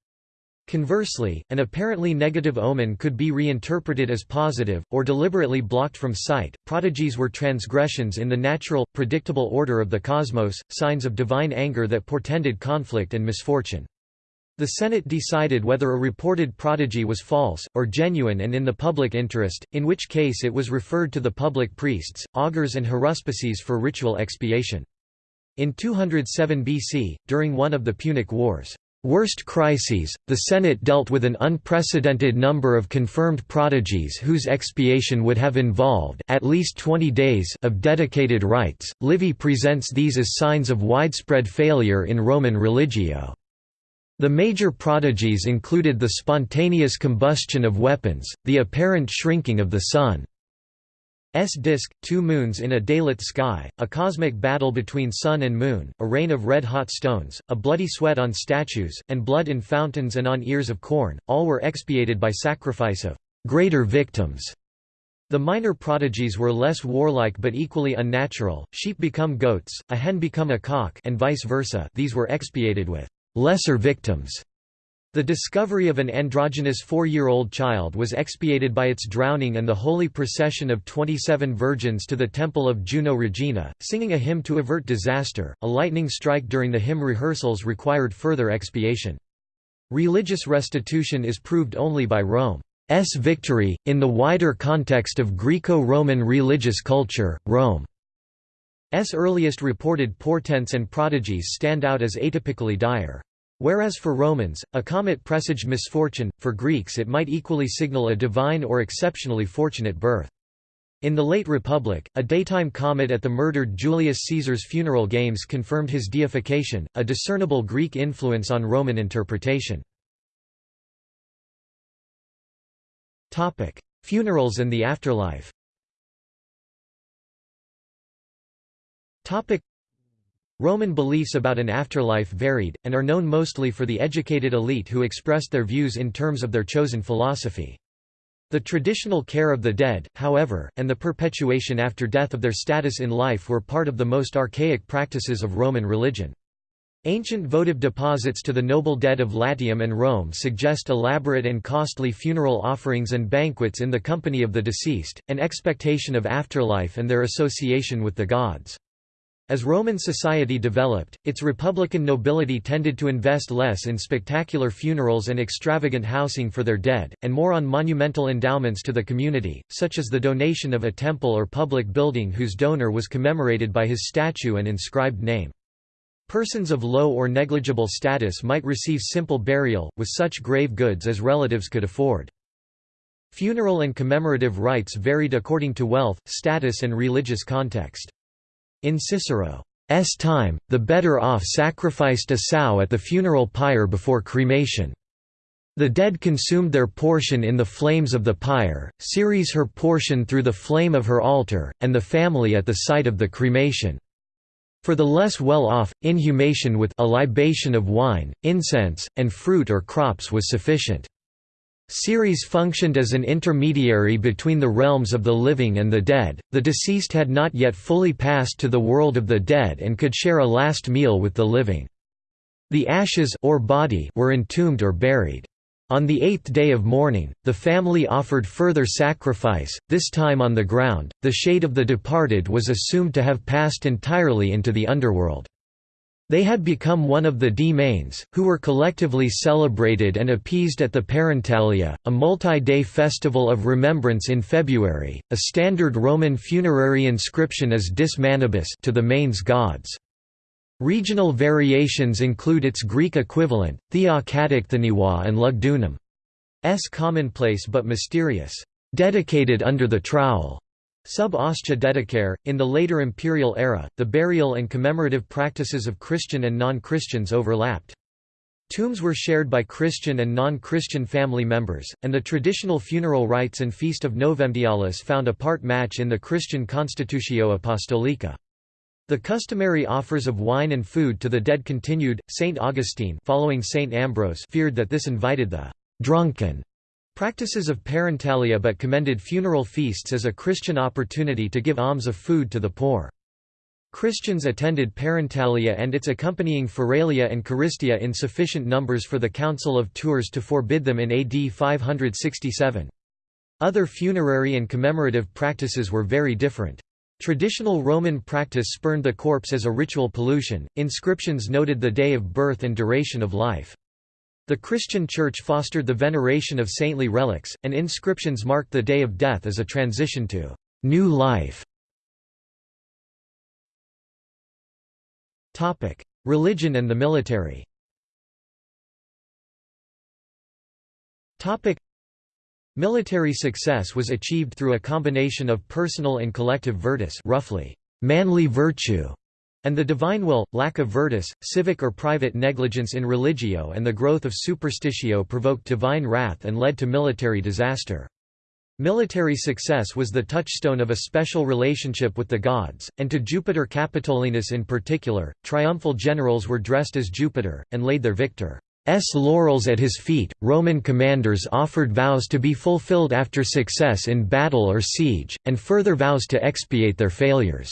Conversely, an apparently negative omen could be reinterpreted as positive, or deliberately blocked from sight. Prodigies were transgressions in the natural, predictable order of the cosmos, signs of divine anger that portended conflict and misfortune. The Senate decided whether a reported prodigy was false, or genuine and in the public interest, in which case it was referred to the public priests, augurs and haruspices for ritual expiation. In 207 BC, during one of the Punic Wars' worst crises, the Senate dealt with an unprecedented number of confirmed prodigies whose expiation would have involved at least 20 days of dedicated rites. Livy presents these as signs of widespread failure in Roman religio. The major prodigies included the spontaneous combustion of weapons, the apparent shrinking of the Sun's disk, two moons in a daylit sky, a cosmic battle between Sun and Moon, a rain of red-hot stones, a bloody sweat on statues, and blood in fountains and on ears of corn, all were expiated by sacrifice of greater victims. The minor prodigies were less warlike but equally unnatural, sheep become goats, a hen become a cock and vice versa these were expiated with lesser victims. The discovery of an androgynous four-year-old child was expiated by its drowning and the holy procession of 27 virgins to the temple of Juno Regina, singing a hymn to avert disaster. A lightning strike during the hymn rehearsals required further expiation. Religious restitution is proved only by Rome's victory. In the wider context of Greco-Roman religious culture, Rome's earliest reported portents and prodigies stand out as atypically dire. Whereas for Romans, a comet presaged misfortune, for Greeks it might equally signal a divine or exceptionally fortunate birth. In the late Republic, a daytime comet at the murdered Julius Caesar's funeral games confirmed his deification, a discernible Greek influence on Roman interpretation. Funerals and the afterlife Roman beliefs about an afterlife varied, and are known mostly for the educated elite who expressed their views in terms of their chosen philosophy. The traditional care of the dead, however, and the perpetuation after death of their status in life were part of the most archaic practices of Roman religion. Ancient votive deposits to the noble dead of Latium and Rome suggest elaborate and costly funeral offerings and banquets in the company of the deceased, an expectation of afterlife and their association with the gods. As Roman society developed, its republican nobility tended to invest less in spectacular funerals and extravagant housing for their dead, and more on monumental endowments to the community, such as the donation of a temple or public building whose donor was commemorated by his statue and inscribed name. Persons of low or negligible status might receive simple burial, with such grave goods as relatives could afford. Funeral and commemorative rites varied according to wealth, status and religious context. In Cicero's time, the better-off sacrificed a sow at the funeral pyre before cremation. The dead consumed their portion in the flames of the pyre, Ceres her portion through the flame of her altar, and the family at the site of the cremation. For the less well-off, inhumation with a libation of wine, incense, and fruit or crops was sufficient. Ceres functioned as an intermediary between the realms of the living and the dead. The deceased had not yet fully passed to the world of the dead and could share a last meal with the living. The ashes or body were entombed or buried. On the eighth day of mourning, the family offered further sacrifice, this time on the ground. The shade of the departed was assumed to have passed entirely into the underworld. They had become one of the demesnes, who were collectively celebrated and appeased at the Parentalia, a multi-day festival of remembrance in February. A standard Roman funerary inscription is Dis Manibus to the manes gods. Regional variations include its Greek equivalent, Theokatakthanewa and Lugdunum. S commonplace but mysterious, dedicated under the trowel. Sub ostia dedicare. In the later imperial era, the burial and commemorative practices of Christian and non-Christians overlapped. Tombs were shared by Christian and non-Christian family members, and the traditional funeral rites and feast of Novemdialis found a part match in the Christian Constitutio Apostolica. The customary offers of wine and food to the dead continued. Saint Augustine, following Saint Ambrose, feared that this invited the drunken practices of parentalia but commended funeral feasts as a Christian opportunity to give alms of food to the poor. Christians attended Parentalia and its accompanying Feralia and Charistia in sufficient numbers for the Council of Tours to forbid them in AD 567. Other funerary and commemorative practices were very different. Traditional Roman practice spurned the corpse as a ritual pollution. Inscriptions noted the day of birth and duration of life. The Christian Church fostered the veneration of saintly relics, and inscriptions marked the day of death as a transition to new life. Religion and the military. Military success was achieved through a combination of personal and collective virtus, roughly manly virtue, and the divine will, lack of virtus, civic or private negligence in religio and the growth of superstitio provoked divine wrath and led to military disaster. Military success was the touchstone of a special relationship with the gods, and to Jupiter Capitolinus in particular, triumphal generals were dressed as Jupiter, and laid their victor's laurels at his feet. Roman commanders offered vows to be fulfilled after success in battle or siege, and further vows to expiate their failures.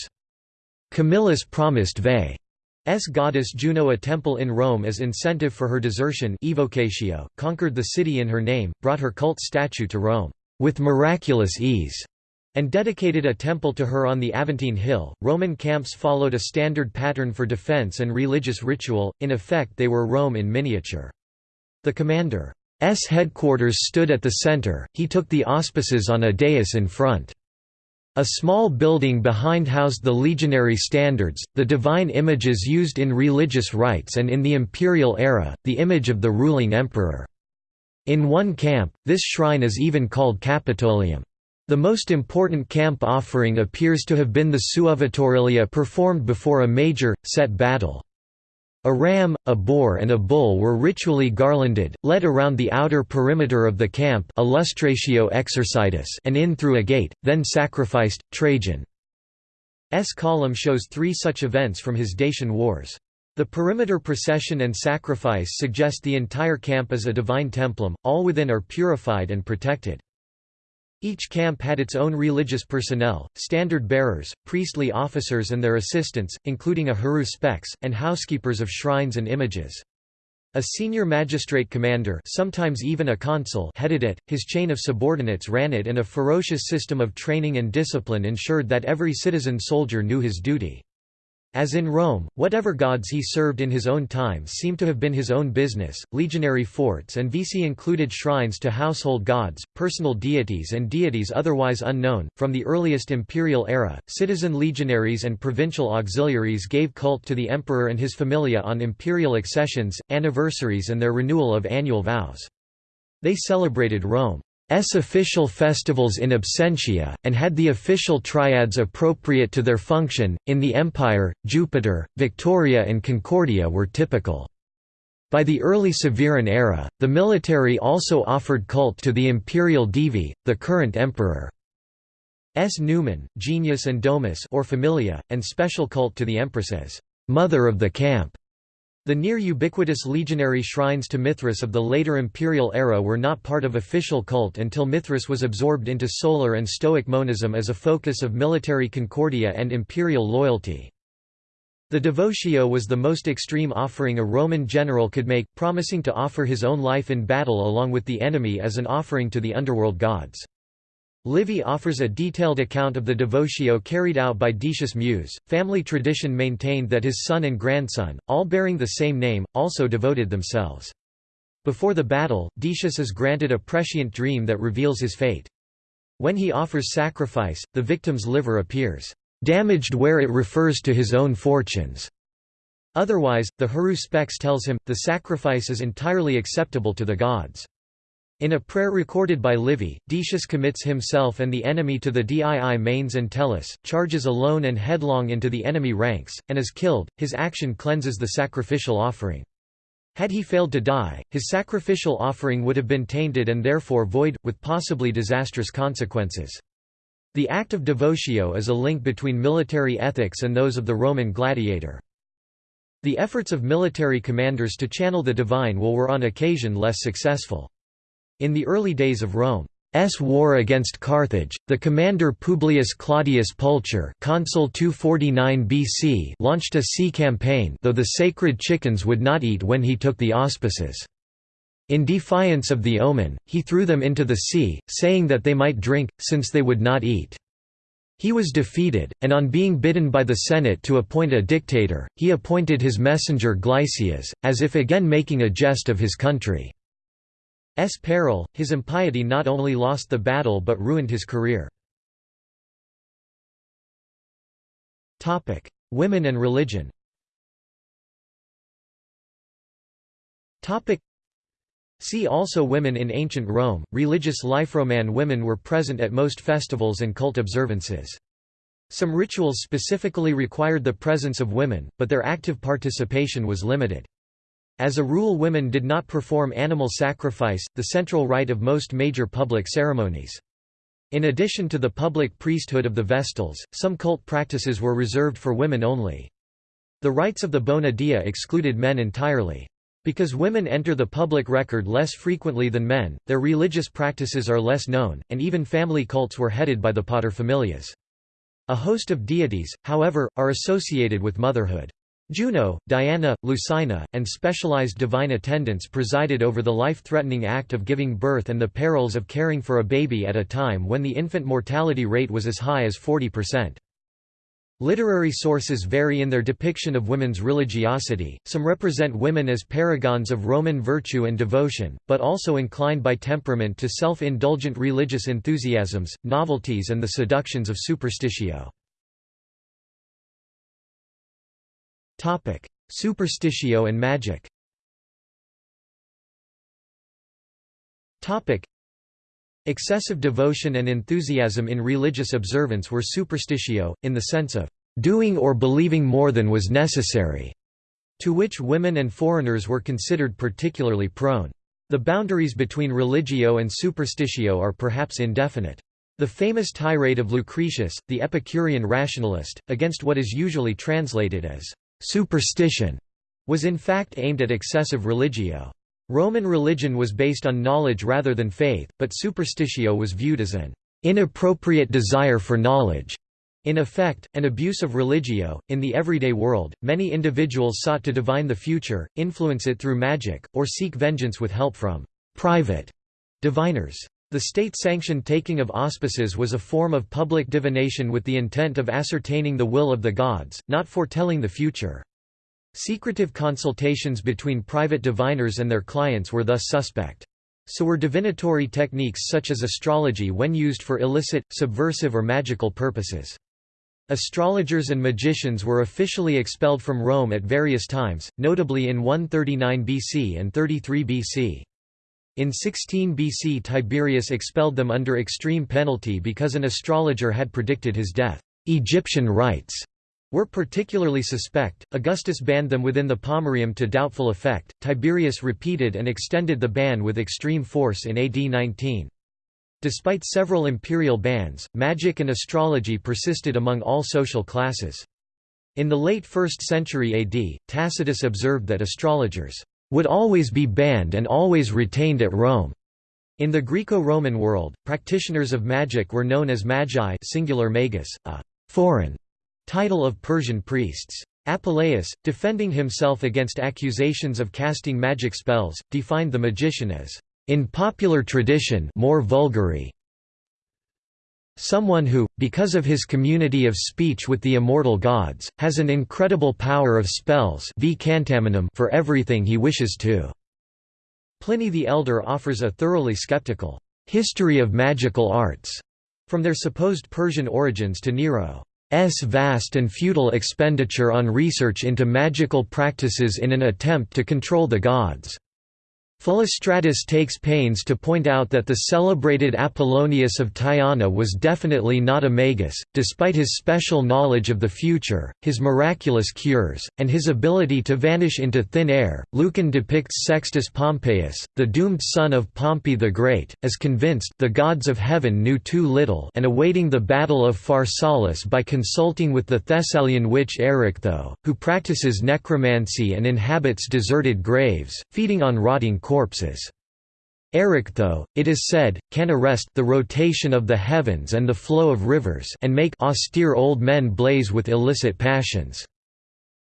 Camillus promised Veii's goddess Juno a temple in Rome as incentive for her desertion evocatio, conquered the city in her name, brought her cult statue to Rome with miraculous ease, and dedicated a temple to her on the Aventine Hill. Roman camps followed a standard pattern for defense and religious ritual, in effect, they were Rome in miniature. The commander's headquarters stood at the center, he took the auspices on a dais in front. A small building behind housed the legionary standards, the divine images used in religious rites and in the imperial era, the image of the ruling emperor. In one camp, this shrine is even called Capitolium. The most important camp offering appears to have been the suovetaurilia performed before a major, set battle. A ram, a boar and a bull were ritually garlanded, led around the outer perimeter of the camp and in through a gate, then sacrificed. Trajan's column shows three such events from his Dacian wars. The perimeter procession and sacrifice suggest the entire camp as a divine templum, all within are purified and protected. Each camp had its own religious personnel, standard bearers, priestly officers and their assistants, including a haruspex, and housekeepers of shrines and images. A senior magistrate commander sometimes even a consul headed it, his chain of subordinates ran it and a ferocious system of training and discipline ensured that every citizen soldier knew his duty. As in Rome, whatever gods he served in his own time seemed to have been his own business. Legionary forts and vici included shrines to household gods, personal deities, and deities otherwise unknown. From the earliest imperial era, citizen legionaries and provincial auxiliaries gave cult to the emperor and his familia on imperial accessions, anniversaries, and their renewal of annual vows. They celebrated Rome. S official festivals in absentia, and had the official triads appropriate to their function. In the Empire, Jupiter, Victoria, and Concordia were typical. By the early Severan era, the military also offered cult to the imperial divi, the current emperor. S. numen, genius and domus or familia, and special cult to the empress mother of the camp. The near ubiquitous legionary shrines to Mithras of the later imperial era were not part of official cult until Mithras was absorbed into solar and Stoic monism as a focus of military concordia and imperial loyalty. The devotio was the most extreme offering a Roman general could make, promising to offer his own life in battle along with the enemy as an offering to the underworld gods. Livy offers a detailed account of the devotio carried out by Decius Mus. Family tradition maintained that his son and grandson, all bearing the same name, also devoted themselves. Before the battle, Decius is granted a prescient dream that reveals his fate. When he offers sacrifice, the victim's liver appears damaged where it refers to his own fortunes. Otherwise, the haruspex tells him, the sacrifice is entirely acceptable to the gods. In a prayer recorded by Livy, Decius commits himself and the enemy to the dii manes and tellus, charges alone and headlong into the enemy ranks, and is killed. His action cleanses the sacrificial offering. Had he failed to die, his sacrificial offering would have been tainted and therefore void, with possibly disastrous consequences. The act of devotio is a link between military ethics and those of the Roman gladiator. The efforts of military commanders to channel the divine will were on occasion less successful. In the early days of Rome, S war against Carthage, the commander Publius Claudius Pulcher consul 249 BC launched a sea campaign though the sacred chickens would not eat when he took the auspices. In defiance of the omen, he threw them into the sea, saying that they might drink, since they would not eat. He was defeated, and on being bidden by the Senate to appoint a dictator, he appointed his messenger Glycias, as if again making a jest of his country. Peril, his impiety not only lost the battle but ruined his career. Women and religion See also Women in ancient Rome. Religious life Roman women were present at most festivals and cult observances. Some rituals specifically required the presence of women, but their active participation was limited. As a rule women did not perform animal sacrifice, the central rite of most major public ceremonies. In addition to the public priesthood of the Vestals, some cult practices were reserved for women only. The rites of the Bona Dea excluded men entirely. Because women enter the public record less frequently than men, their religious practices are less known, and even family cults were headed by the paterfamilias. A host of deities, however, are associated with motherhood. Juno, Diana, Lucina, and specialized divine attendants presided over the life-threatening act of giving birth and the perils of caring for a baby at a time when the infant mortality rate was as high as 40%. Literary sources vary in their depiction of women's religiosity, some represent women as paragons of Roman virtue and devotion, but also inclined by temperament to self-indulgent religious enthusiasms, novelties and the seductions of superstitio. Superstitio and magic Topic: Excessive devotion and enthusiasm in religious observance were superstitio, in the sense of doing or believing more than was necessary, to which women and foreigners were considered particularly prone. The boundaries between religio and superstitio are perhaps indefinite. The famous tirade of Lucretius, the Epicurean rationalist, against what is usually translated as Superstition was in fact aimed at excessive religio. Roman religion was based on knowledge rather than faith, but superstitio was viewed as an inappropriate desire for knowledge. In effect, an abuse of religio. In the everyday world, many individuals sought to divine the future, influence it through magic, or seek vengeance with help from private diviners. The state-sanctioned taking of auspices was a form of public divination with the intent of ascertaining the will of the gods, not foretelling the future. Secretive consultations between private diviners and their clients were thus suspect. So were divinatory techniques such as astrology when used for illicit, subversive or magical purposes. Astrologers and magicians were officially expelled from Rome at various times, notably in 139 BC and 33 BC. In 16 BC Tiberius expelled them under extreme penalty because an astrologer had predicted his death. Egyptian rites were particularly suspect. Augustus banned them within the Pomerium to doubtful effect. Tiberius repeated and extended the ban with extreme force in AD 19. Despite several imperial bans, magic and astrology persisted among all social classes. In the late 1st century AD, Tacitus observed that astrologers would always be banned and always retained at Rome. In the Greco-Roman world, practitioners of magic were known as magi singular magus, a foreign title of Persian priests. Apuleius, defending himself against accusations of casting magic spells, defined the magician as, in popular tradition more vulgary, Someone who, because of his community of speech with the immortal gods, has an incredible power of spells for everything he wishes to. Pliny the Elder offers a thoroughly skeptical history of magical arts, from their supposed Persian origins to Nero's vast and futile expenditure on research into magical practices in an attempt to control the gods. Philostratus takes pains to point out that the celebrated Apollonius of Tyana was definitely not a magus, despite his special knowledge of the future, his miraculous cures, and his ability to vanish into thin air. Lucan depicts Sextus Pompeius, the doomed son of Pompey the Great, as convinced the gods of heaven knew too little and awaiting the battle of Pharsalus by consulting with the Thessalian witch Erichtho, who practices necromancy and inhabits deserted graves, feeding on rotting corpses. Erichtho, it is said, can arrest the rotation of the heavens and the flow of rivers and make austere old men blaze with illicit passions.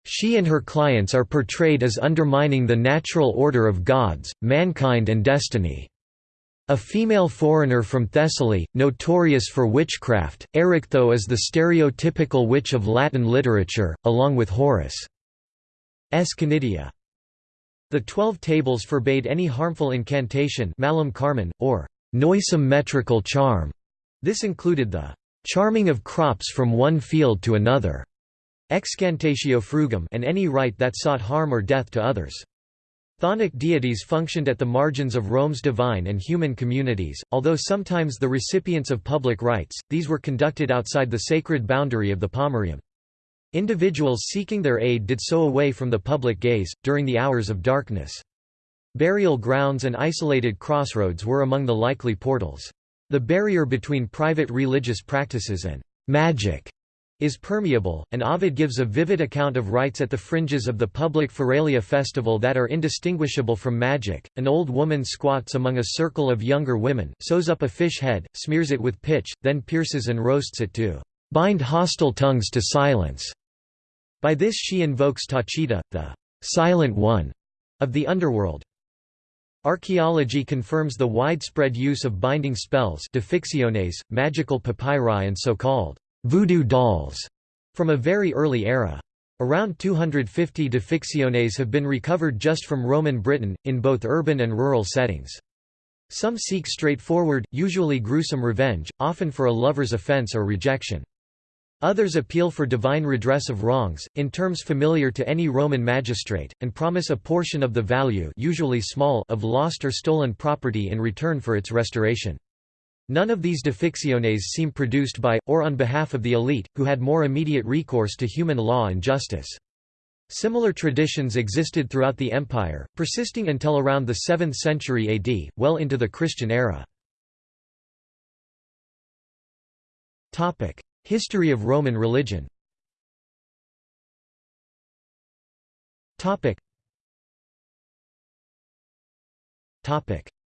She and her clients are portrayed as undermining the natural order of gods, mankind and destiny. A female foreigner from Thessaly, notorious for witchcraft, Erichtho is the stereotypical witch of Latin literature, along with Horace. S. The Twelve Tables forbade any harmful incantation malum carmen, or noisome metrical charm. This included the charming of crops from one field to another, excantatio frugum and any rite that sought harm or death to others. Chthonic deities functioned at the margins of Rome's divine and human communities, although sometimes the recipients of public rites, these were conducted outside the sacred boundary of the pomerium. Individuals seeking their aid did so away from the public gaze, during the hours of darkness. Burial grounds and isolated crossroads were among the likely portals. The barrier between private religious practices and magic is permeable, and Ovid gives a vivid account of rites at the fringes of the public Feralia festival that are indistinguishable from magic. An old woman squats among a circle of younger women, sews up a fish head, smears it with pitch, then pierces and roasts it to bind hostile tongues to silence. By this she invokes Tacita, the «silent one» of the underworld. Archaeology confirms the widespread use of binding spells magical papyri and so-called voodoo dolls from a very early era. Around 250 defixiones have been recovered just from Roman Britain, in both urban and rural settings. Some seek straightforward, usually gruesome revenge, often for a lover's offense or rejection. Others appeal for divine redress of wrongs, in terms familiar to any Roman magistrate, and promise a portion of the value usually small of lost or stolen property in return for its restoration. None of these defixiones seem produced by, or on behalf of the elite, who had more immediate recourse to human law and justice. Similar traditions existed throughout the empire, persisting until around the 7th century AD, well into the Christian era. History of Roman religion.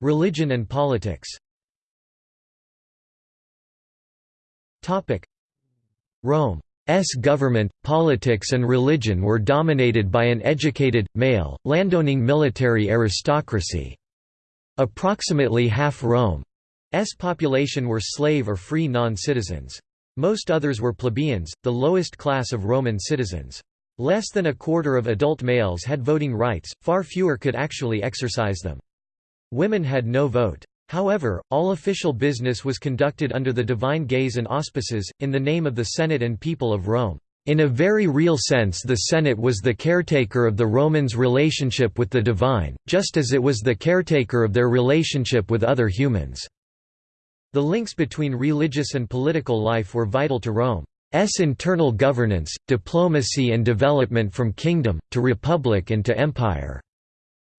Religion and politics. Rome's government, politics and religion were dominated by an educated, male, landowning military aristocracy. Approximately half Rome's population were slave or free non-citizens. Most others were plebeians, the lowest class of Roman citizens. Less than a quarter of adult males had voting rights, far fewer could actually exercise them. Women had no vote. However, all official business was conducted under the divine gaze and auspices, in the name of the Senate and people of Rome. In a very real sense the Senate was the caretaker of the Romans' relationship with the divine, just as it was the caretaker of their relationship with other humans. The links between religious and political life were vital to Rome's internal governance, diplomacy and development from kingdom, to republic and to empire.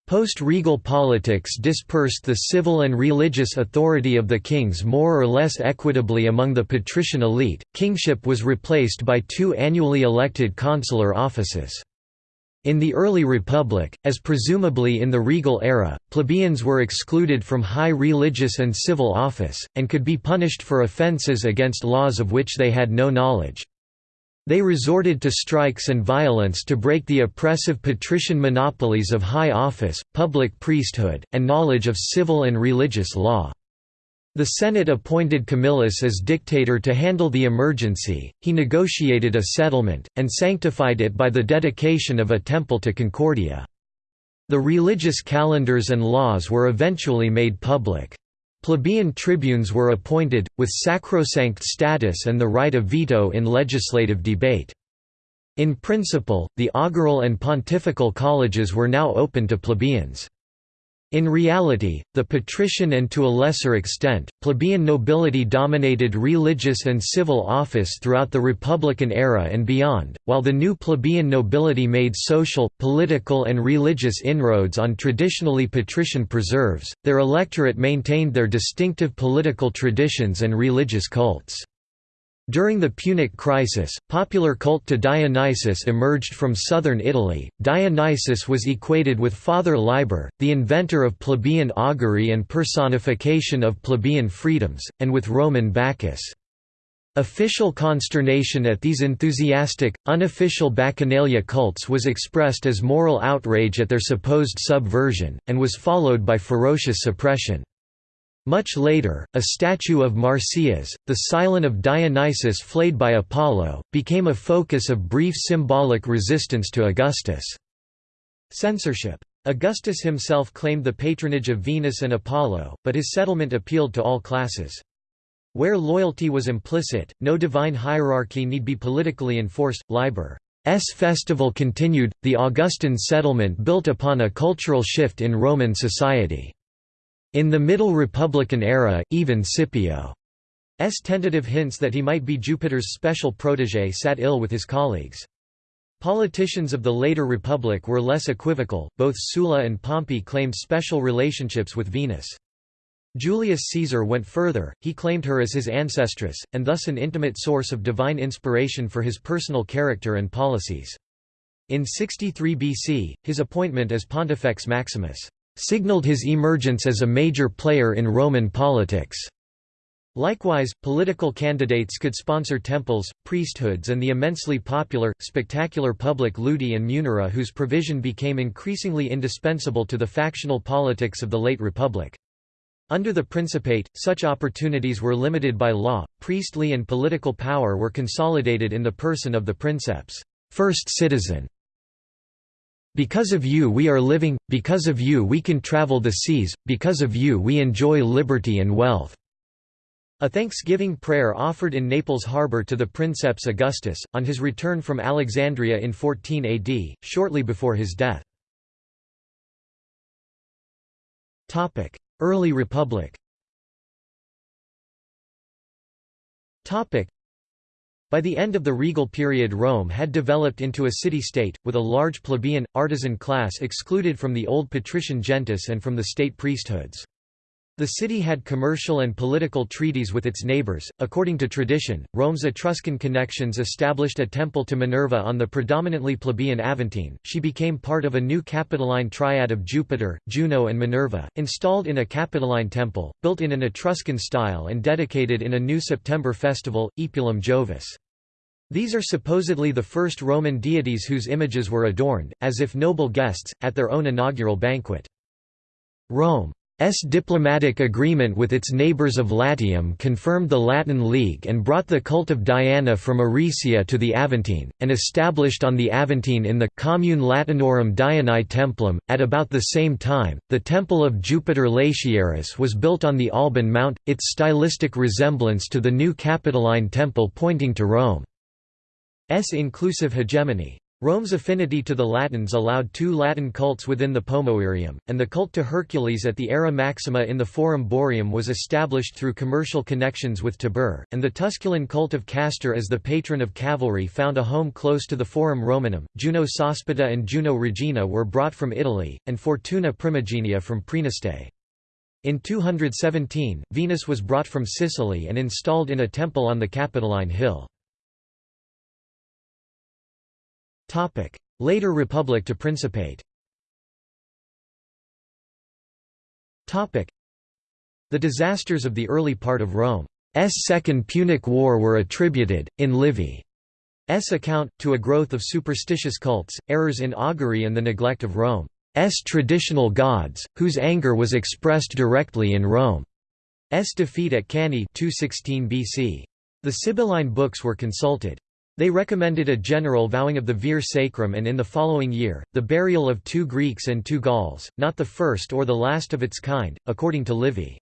Post-regal politics dispersed the civil and religious authority of the kings more or less equitably among the patrician elite. Kingship was replaced by two annually elected consular offices. In the early Republic, as presumably in the regal era, plebeians were excluded from high religious and civil office, and could be punished for offences against laws of which they had no knowledge. They resorted to strikes and violence to break the oppressive patrician monopolies of high office, public priesthood, and knowledge of civil and religious law. The Senate appointed Camillus as dictator to handle the emergency, he negotiated a settlement, and sanctified it by the dedication of a temple to Concordia. The religious calendars and laws were eventually made public. Plebeian tribunes were appointed, with sacrosanct status and the right of veto in legislative debate. In principle, the augural and pontifical colleges were now open to plebeians. In reality, the patrician and to a lesser extent, plebeian nobility dominated religious and civil office throughout the Republican era and beyond, while the new plebeian nobility made social, political and religious inroads on traditionally patrician preserves, their electorate maintained their distinctive political traditions and religious cults. During the Punic crisis, popular cult to Dionysus emerged from southern Italy. Dionysus was equated with Father Liber, the inventor of plebeian augury and personification of plebeian freedoms, and with Roman Bacchus. Official consternation at these enthusiastic, unofficial bacchanalia cults was expressed as moral outrage at their supposed subversion, and was followed by ferocious suppression. Much later, a statue of Marsyas, the silen of Dionysus flayed by Apollo, became a focus of brief symbolic resistance to Augustus' censorship. Augustus himself claimed the patronage of Venus and Apollo, but his settlement appealed to all classes. Where loyalty was implicit, no divine hierarchy need be politically enforced. Liber's festival continued, the Augustan settlement built upon a cultural shift in Roman society. In the Middle Republican era, even Scipio's tentative hints that he might be Jupiter's special protégé sat ill with his colleagues. Politicians of the later Republic were less equivocal, both Sulla and Pompey claimed special relationships with Venus. Julius Caesar went further, he claimed her as his ancestress, and thus an intimate source of divine inspiration for his personal character and policies. In 63 BC, his appointment as Pontifex Maximus signaled his emergence as a major player in Roman politics. Likewise, political candidates could sponsor temples, priesthoods and the immensely popular, spectacular public ludi and munera whose provision became increasingly indispensable to the factional politics of the late Republic. Under the Principate, such opportunities were limited by law, priestly and political power were consolidated in the person of the princeps, first citizen, because of you we are living, because of you we can travel the seas, because of you we enjoy liberty and wealth." A thanksgiving prayer offered in Naples harbour to the Princeps Augustus, on his return from Alexandria in 14 AD, shortly before his death. Early Republic by the end of the regal period Rome had developed into a city-state, with a large plebeian, artisan class excluded from the old patrician gentes and from the state priesthoods. The city had commercial and political treaties with its neighbors. According to tradition, Rome's Etruscan connections established a temple to Minerva on the predominantly plebeian Aventine. She became part of a new Capitoline triad of Jupiter, Juno, and Minerva, installed in a Capitoline temple, built in an Etruscan style and dedicated in a new September festival, Epulum Jovis. These are supposedly the first Roman deities whose images were adorned, as if noble guests, at their own inaugural banquet. Rome's diplomatic agreement with its neighbours of Latium confirmed the Latin League and brought the cult of Diana from Aricia to the Aventine, and established on the Aventine in the Commune Latinorum Dianae Templum. At about the same time, the Temple of Jupiter Latiaris was built on the Alban Mount, its stylistic resemblance to the new Capitoline Temple pointing to Rome. S inclusive hegemony. Rome's affinity to the Latins allowed two Latin cults within the Pomoerium, and the cult to Hercules at the Ara Maxima in the Forum Boarium was established through commercial connections with Tibur, and the Tusculan cult of Castor as the patron of cavalry found a home close to the Forum Romanum. Juno Sospita and Juno Regina were brought from Italy, and Fortuna Primigenia from Praeneste. In 217, Venus was brought from Sicily and installed in a temple on the Capitoline Hill. Later Republic to Principate The disasters of the early part of Rome's Second Punic War were attributed, in Livy's account, to a growth of superstitious cults, errors in augury and the neglect of Rome's traditional gods, whose anger was expressed directly in Rome's defeat at Cannae 216 BC. The Sibylline books were consulted. They recommended a general vowing of the ver sacrum and in the following year, the burial of two Greeks and two Gauls, not the first or the last of its kind, according to Livy.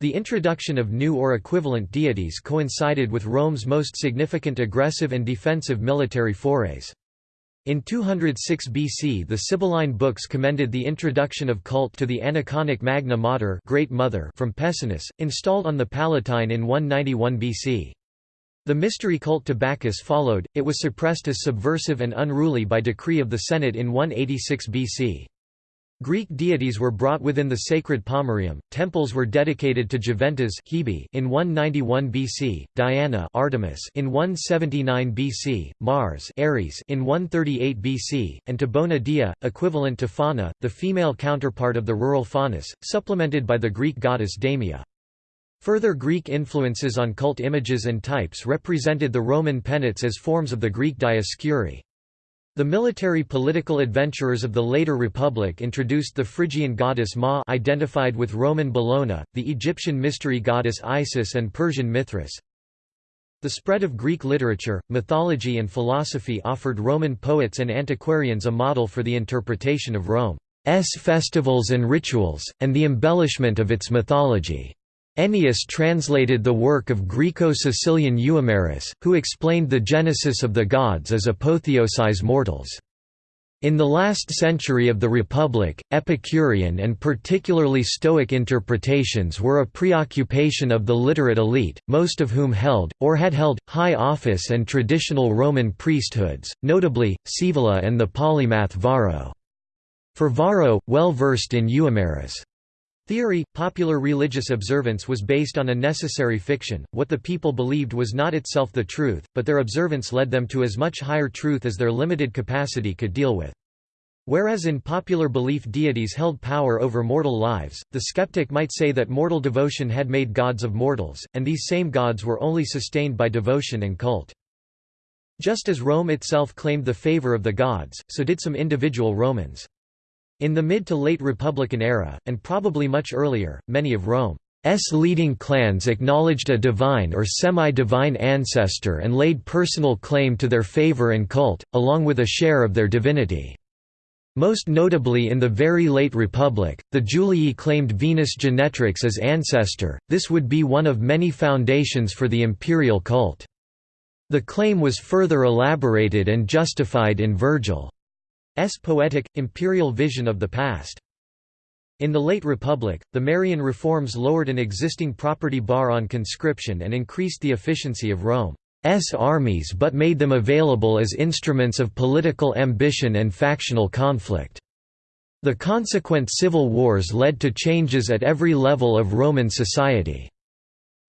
The introduction of new or equivalent deities coincided with Rome's most significant aggressive and defensive military forays. In 206 BC the Sibylline books commended the introduction of cult to the aniconic Magna Mater Great Mother from Pessinus, installed on the Palatine in 191 BC. The mystery cult to Bacchus followed, it was suppressed as subversive and unruly by decree of the Senate in 186 BC. Greek deities were brought within the sacred pomerium. Temples were dedicated to Juventas Hebe in 191 BC, Diana Artemis in 179 BC, Mars Ares in 138 BC, and to Bona Dea, equivalent to Fauna, the female counterpart of the rural Faunus, supplemented by the Greek goddess Damia. Further Greek influences on cult images and types represented the Roman penates as forms of the Greek Dioscuri. The military-political adventurers of the later Republic introduced the Phrygian goddess Ma identified with Roman Bellona, the Egyptian mystery goddess Isis and Persian Mithras. The spread of Greek literature, mythology and philosophy offered Roman poets and antiquarians a model for the interpretation of Rome's festivals and rituals, and the embellishment of its mythology. Ennius translated the work of Greco-Sicilian Euhemerus, who explained the genesis of the gods as apotheosis mortals. In the last century of the Republic, Epicurean and particularly Stoic interpretations were a preoccupation of the literate elite, most of whom held, or had held, high office and traditional Roman priesthoods, notably, Scaevola and the polymath Varro. For Varro, well versed in Euhemerus' Theory, popular religious observance was based on a necessary fiction, what the people believed was not itself the truth, but their observance led them to as much higher truth as their limited capacity could deal with. Whereas in popular belief deities held power over mortal lives, the skeptic might say that mortal devotion had made gods of mortals, and these same gods were only sustained by devotion and cult. Just as Rome itself claimed the favor of the gods, so did some individual Romans. In the mid to late Republican era, and probably much earlier, many of Rome's leading clans acknowledged a divine or semi-divine ancestor and laid personal claim to their favor and cult, along with a share of their divinity. Most notably in the very late Republic, the Julii claimed Venus Genetrix as ancestor, this would be one of many foundations for the imperial cult. The claim was further elaborated and justified in Virgil. S poetic, imperial vision of the past. In the late Republic, the Marian reforms lowered an existing property bar on conscription and increased the efficiency of Rome's armies but made them available as instruments of political ambition and factional conflict. The consequent civil wars led to changes at every level of Roman society.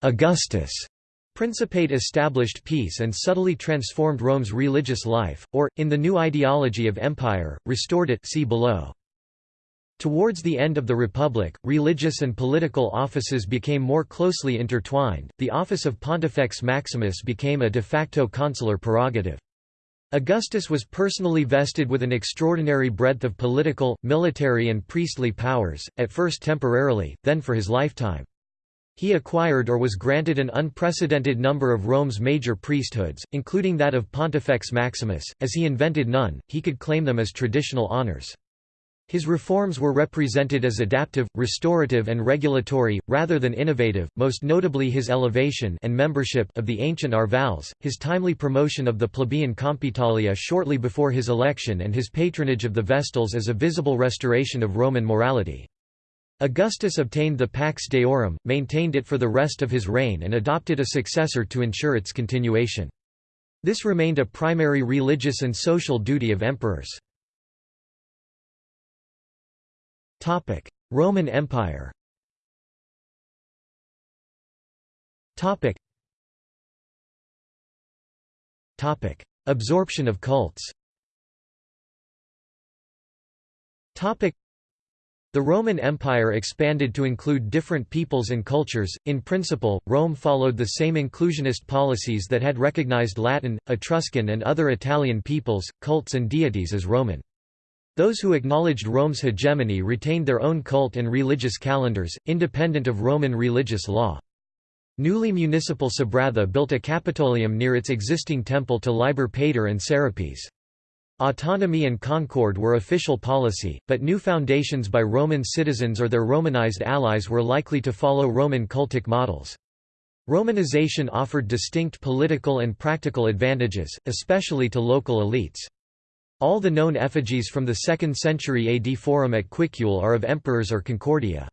Augustus' Principate established peace and subtly transformed Rome's religious life, or, in the new ideology of empire, restored it see below. Towards the end of the Republic, religious and political offices became more closely intertwined, the office of Pontifex Maximus became a de facto consular prerogative. Augustus was personally vested with an extraordinary breadth of political, military and priestly powers, at first temporarily, then for his lifetime. He acquired or was granted an unprecedented number of Rome's major priesthoods, including that of Pontifex Maximus. As he invented none, he could claim them as traditional honors. His reforms were represented as adaptive, restorative and regulatory, rather than innovative, most notably his elevation and membership of the ancient Arvales, his timely promotion of the plebeian Compitalia shortly before his election and his patronage of the Vestals as a visible restoration of Roman morality. Augustus obtained the Pax Deorum, maintained it for the rest of his reign and adopted a successor to ensure its continuation. This remained a primary religious and social duty of emperors. Roman Empire Absorption of cults the Roman Empire expanded to include different peoples and cultures. In principle, Rome followed the same inclusionist policies that had recognized Latin, Etruscan, and other Italian peoples, cults, and deities as Roman. Those who acknowledged Rome's hegemony retained their own cult and religious calendars, independent of Roman religious law. Newly municipal Sabratha built a Capitolium near its existing temple to Liber Pater and Serapis. Autonomy and concord were official policy, but new foundations by Roman citizens or their Romanized allies were likely to follow Roman cultic models. Romanization offered distinct political and practical advantages, especially to local elites. All the known effigies from the 2nd century AD Forum at Cuicul are of emperors or Concordia.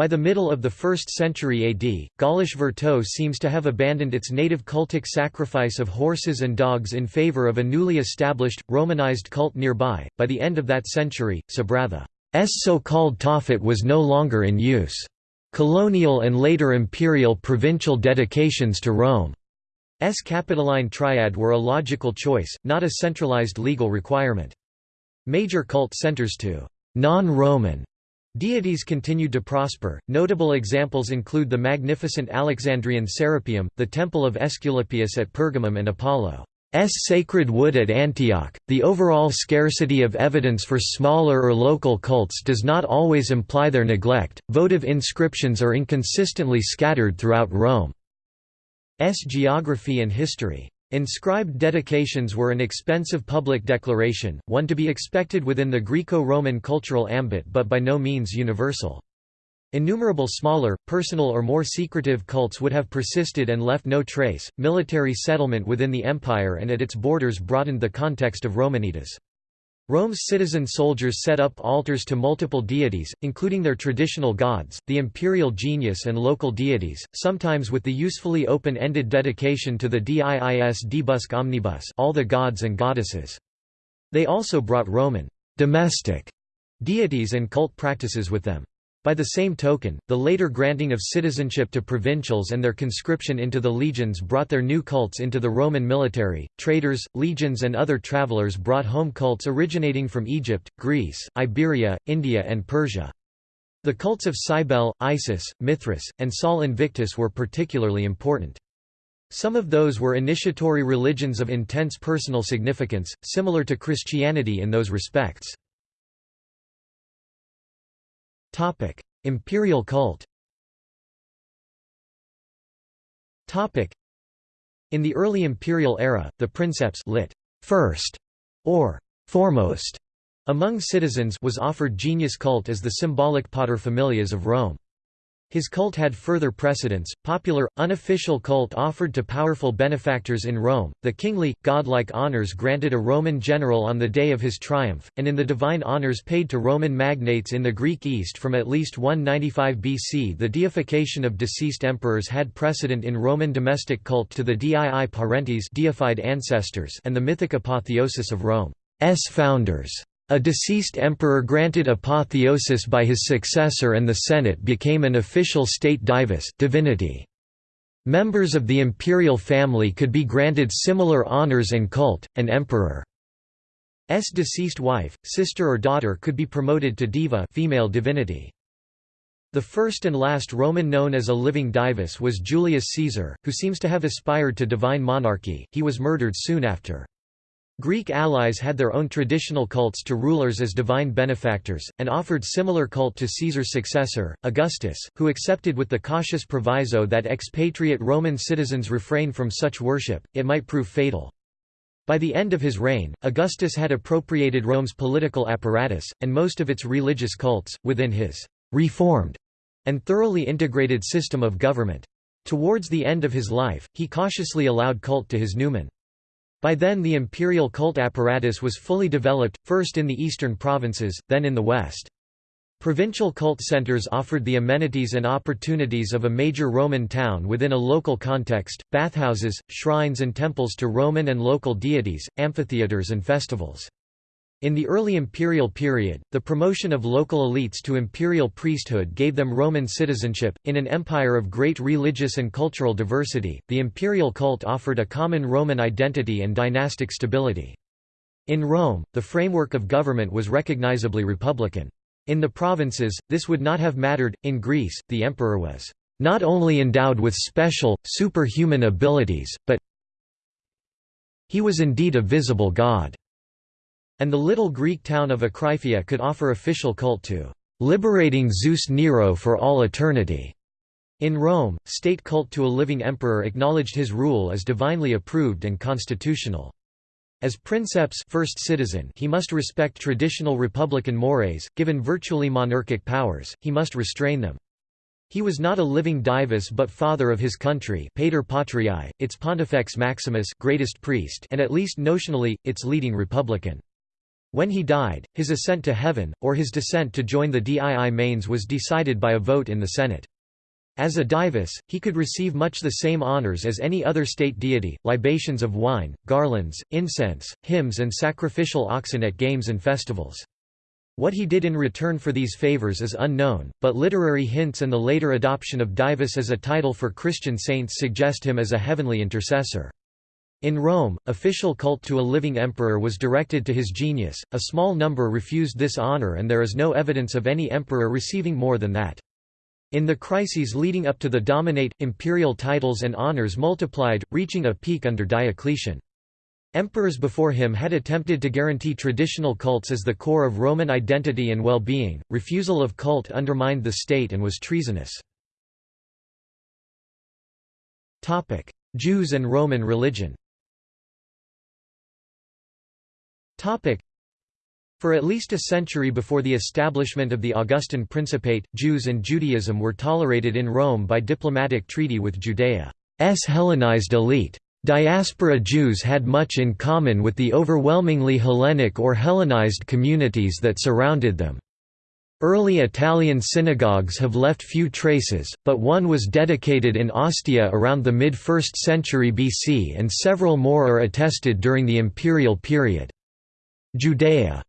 By the middle of the 1st century AD, Gaulish Vertault seems to have abandoned its native cultic sacrifice of horses and dogs in favor of a newly established, Romanized cult nearby. By the end of that century, Sabratha's so-called Tophet was no longer in use. Colonial and later imperial provincial dedications to Rome S Capitoline triad were a logical choice, not a centralized legal requirement. Major cult centers to non-Roman deities continued to prosper. Notable examples include the magnificent Alexandrian Serapeum, the temple of Aesculapius at Pergamum and Apollo's sacred wood at Antioch. The overall scarcity of evidence for smaller or local cults does not always imply their neglect. Votive inscriptions are inconsistently scattered throughout Rome. S geography and history. Inscribed dedications were an expensive public declaration, one to be expected within the Greco-Roman cultural ambit but by no means universal. Innumerable smaller, personal or more secretive cults would have persisted and left no trace. Military settlement within the empire and at its borders broadened the context of Romanitas. Rome's citizen soldiers set up altars to multiple deities, including their traditional gods, the imperial genius and local deities, sometimes with the usefully open-ended dedication to the diis deabusque omnibus all the gods and goddesses. They also brought Roman domestic deities and cult practices with them. By the same token, the later granting of citizenship to provincials and their conscription into the legions brought their new cults into the Roman military. Traders, legions, and other travelers brought home cults originating from Egypt, Greece, Iberia, India, and Persia. The cults of Cybele, Isis, Mithras, and Sol Invictus were particularly important. Some of those were initiatory religions of intense personal significance, similar to Christianity in those respects. Topic: Imperial cult. Topic: In the early imperial era, the princeps lit. first or foremost among citizens was offered genius cult as the symbolic paterfamilias of Rome. His cult had further precedents, popular, unofficial cult offered to powerful benefactors in Rome, the kingly, godlike honors granted a Roman general on the day of his triumph, and in the divine honors paid to Roman magnates in the Greek East from at least 195 BC the deification of deceased emperors had precedent in Roman domestic cult to the dii parentes deified ancestors and the mythic apotheosis of Rome's founders. A deceased emperor granted apotheosis by his successor and the Senate became an official state divus divinity. Members of the imperial family could be granted similar honors and cult, an emperor's deceased wife, sister or daughter could be promoted to diva female divinity. The first and last Roman known as a living divus was Julius Caesar, who seems to have aspired to divine monarchy, he was murdered soon after. Greek allies had their own traditional cults to rulers as divine benefactors, and offered similar cult to Caesar's successor, Augustus, who accepted with the cautious proviso that expatriate Roman citizens refrain from such worship, it might prove fatal. By the end of his reign, Augustus had appropriated Rome's political apparatus, and most of its religious cults, within his «reformed» and thoroughly integrated system of government. Towards the end of his life, he cautiously allowed cult to his numen. By then the imperial cult apparatus was fully developed, first in the eastern provinces, then in the west. Provincial cult centers offered the amenities and opportunities of a major Roman town within a local context, bathhouses, shrines and temples to Roman and local deities, amphitheaters and festivals. In the early imperial period, the promotion of local elites to imperial priesthood gave them Roman citizenship. In an empire of great religious and cultural diversity, the imperial cult offered a common Roman identity and dynastic stability. In Rome, the framework of government was recognizably republican. In the provinces, this would not have mattered. In Greece, the emperor was not only endowed with special, superhuman abilities, but he was indeed a visible god and the little Greek town of Akraiphia could offer official cult to liberating Zeus Nero for all eternity. In Rome, state cult to a living emperor acknowledged his rule as divinely approved and constitutional. As princeps first citizen, he must respect traditional republican mores, given virtually monarchic powers, he must restrain them. He was not a living divus but father of his country Pater Patriae, its Pontifex Maximus greatest priest and at least notionally, its leading republican. When he died, his ascent to heaven, or his descent to join the dii manes was decided by a vote in the Senate. As a divus, he could receive much the same honors as any other state deity, libations of wine, garlands, incense, hymns and sacrificial oxen at games and festivals. What he did in return for these favors is unknown, but literary hints and the later adoption of divus as a title for Christian saints suggest him as a heavenly intercessor. In Rome, official cult to a living emperor was directed to his genius, a small number refused this honor and there is no evidence of any emperor receiving more than that. In the crises leading up to the Dominate, imperial titles and honors multiplied, reaching a peak under Diocletian. Emperors before him had attempted to guarantee traditional cults as the core of Roman identity and well-being, refusal of cult undermined the state and was treasonous. Jews and Roman religion for at least a century before the establishment of the Augustan Principate, Jews and Judaism were tolerated in Rome by diplomatic treaty with Judea's Hellenized elite. Diaspora Jews had much in common with the overwhelmingly Hellenic or Hellenized communities that surrounded them. Early Italian synagogues have left few traces, but one was dedicated in Ostia around the mid-1st century BC and several more are attested during the imperial period. Judea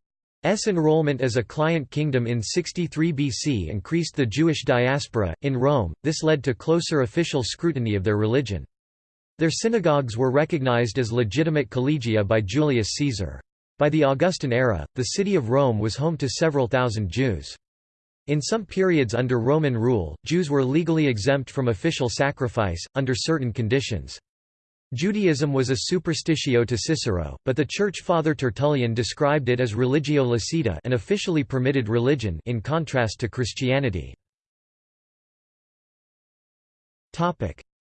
S enrollment as a client kingdom in 63 BC increased the Jewish diaspora. In Rome, this led to closer official scrutiny of their religion. Their synagogues were recognized as legitimate collegia by Julius Caesar. By the Augustan era, the city of Rome was home to several thousand Jews. In some periods under Roman rule, Jews were legally exempt from official sacrifice, under certain conditions. Judaism was a superstitio to Cicero, but the Church Father Tertullian described it as religio licita an officially permitted religion in contrast to Christianity.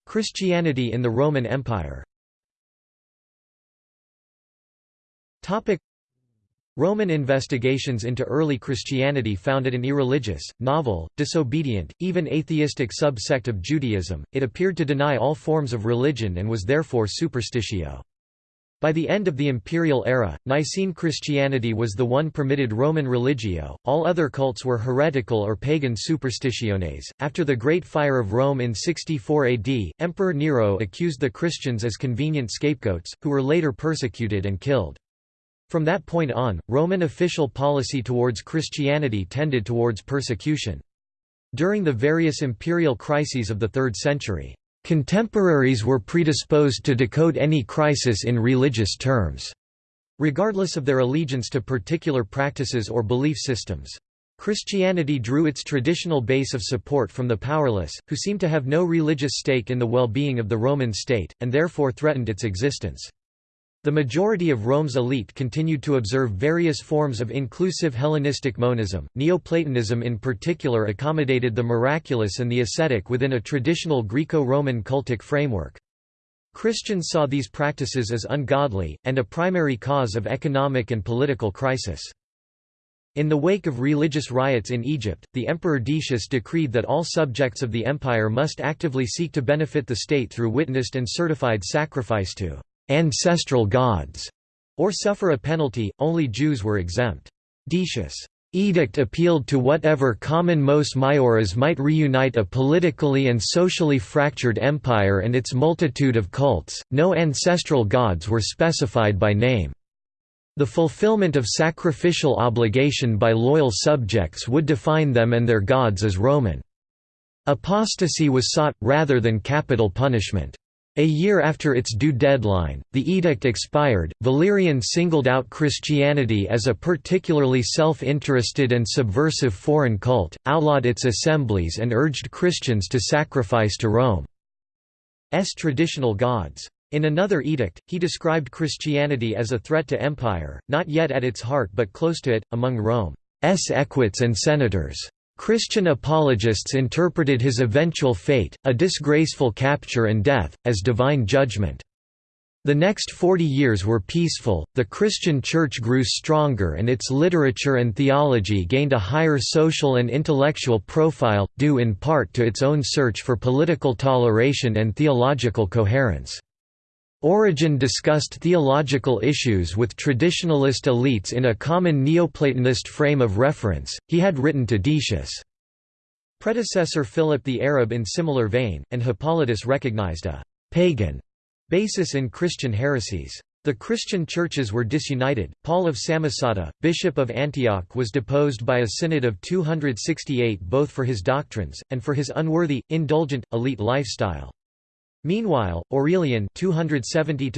Christianity in the Roman Empire Roman investigations into early Christianity found it an irreligious, novel, disobedient, even atheistic subsect of Judaism. It appeared to deny all forms of religion and was therefore superstitio. By the end of the imperial era, Nicene Christianity was the one permitted Roman religio, all other cults were heretical or pagan superstitiones. After the Great Fire of Rome in 64 AD, Emperor Nero accused the Christians as convenient scapegoats, who were later persecuted and killed. From that point on, Roman official policy towards Christianity tended towards persecution. During the various imperial crises of the 3rd century, contemporaries were predisposed to decode any crisis in religious terms, regardless of their allegiance to particular practices or belief systems. Christianity drew its traditional base of support from the powerless, who seemed to have no religious stake in the well-being of the Roman state, and therefore threatened its existence. The majority of Rome's elite continued to observe various forms of inclusive Hellenistic monism. Neoplatonism in particular accommodated the miraculous and the ascetic within a traditional Greco-Roman cultic framework. Christians saw these practices as ungodly, and a primary cause of economic and political crisis. In the wake of religious riots in Egypt, the Emperor Decius decreed that all subjects of the empire must actively seek to benefit the state through witnessed and certified sacrifice to ancestral gods, or suffer a penalty, only Jews were exempt. Decius' edict appealed to whatever common mos maioris might reunite a politically and socially fractured empire and its multitude of cults, no ancestral gods were specified by name. The fulfillment of sacrificial obligation by loyal subjects would define them and their gods as Roman. Apostasy was sought, rather than capital punishment. A year after its due deadline, the edict expired. Valerian singled out Christianity as a particularly self interested and subversive foreign cult, outlawed its assemblies, and urged Christians to sacrifice to Rome's traditional gods. In another edict, he described Christianity as a threat to empire, not yet at its heart but close to it, among Rome's equites and senators. Christian apologists interpreted his eventual fate, a disgraceful capture and death, as divine judgment. The next 40 years were peaceful, the Christian Church grew stronger and its literature and theology gained a higher social and intellectual profile, due in part to its own search for political toleration and theological coherence. Origen discussed theological issues with traditionalist elites in a common Neoplatonist frame of reference, he had written to Decius. Predecessor Philip the Arab in similar vein, and Hippolytus recognized a «pagan» basis in Christian heresies. The Christian churches were disunited. Paul of Samosata, bishop of Antioch, was deposed by a synod of 268 both for his doctrines, and for his unworthy, indulgent, elite lifestyle. Meanwhile, Aurelian 270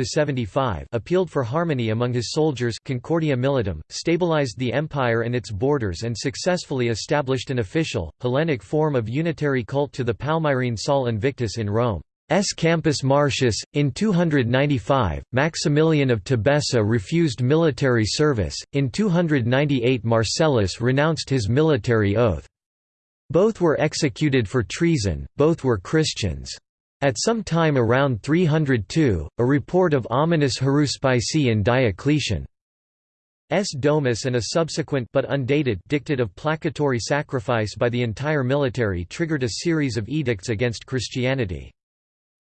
appealed for harmony among his soldiers Concordia Militum, stabilized the empire and its borders and successfully established an official, Hellenic form of unitary cult to the Palmyrene Sol Invictus in Rome. S. Campus Martius. In 295, Maximilian of Tebessa refused military service, in 298 Marcellus renounced his military oath. Both were executed for treason, both were Christians. At some time around 302, a report of ominous haruspicy in Diocletian's domus and a subsequent but undated dictate of placatory sacrifice by the entire military triggered a series of edicts against Christianity.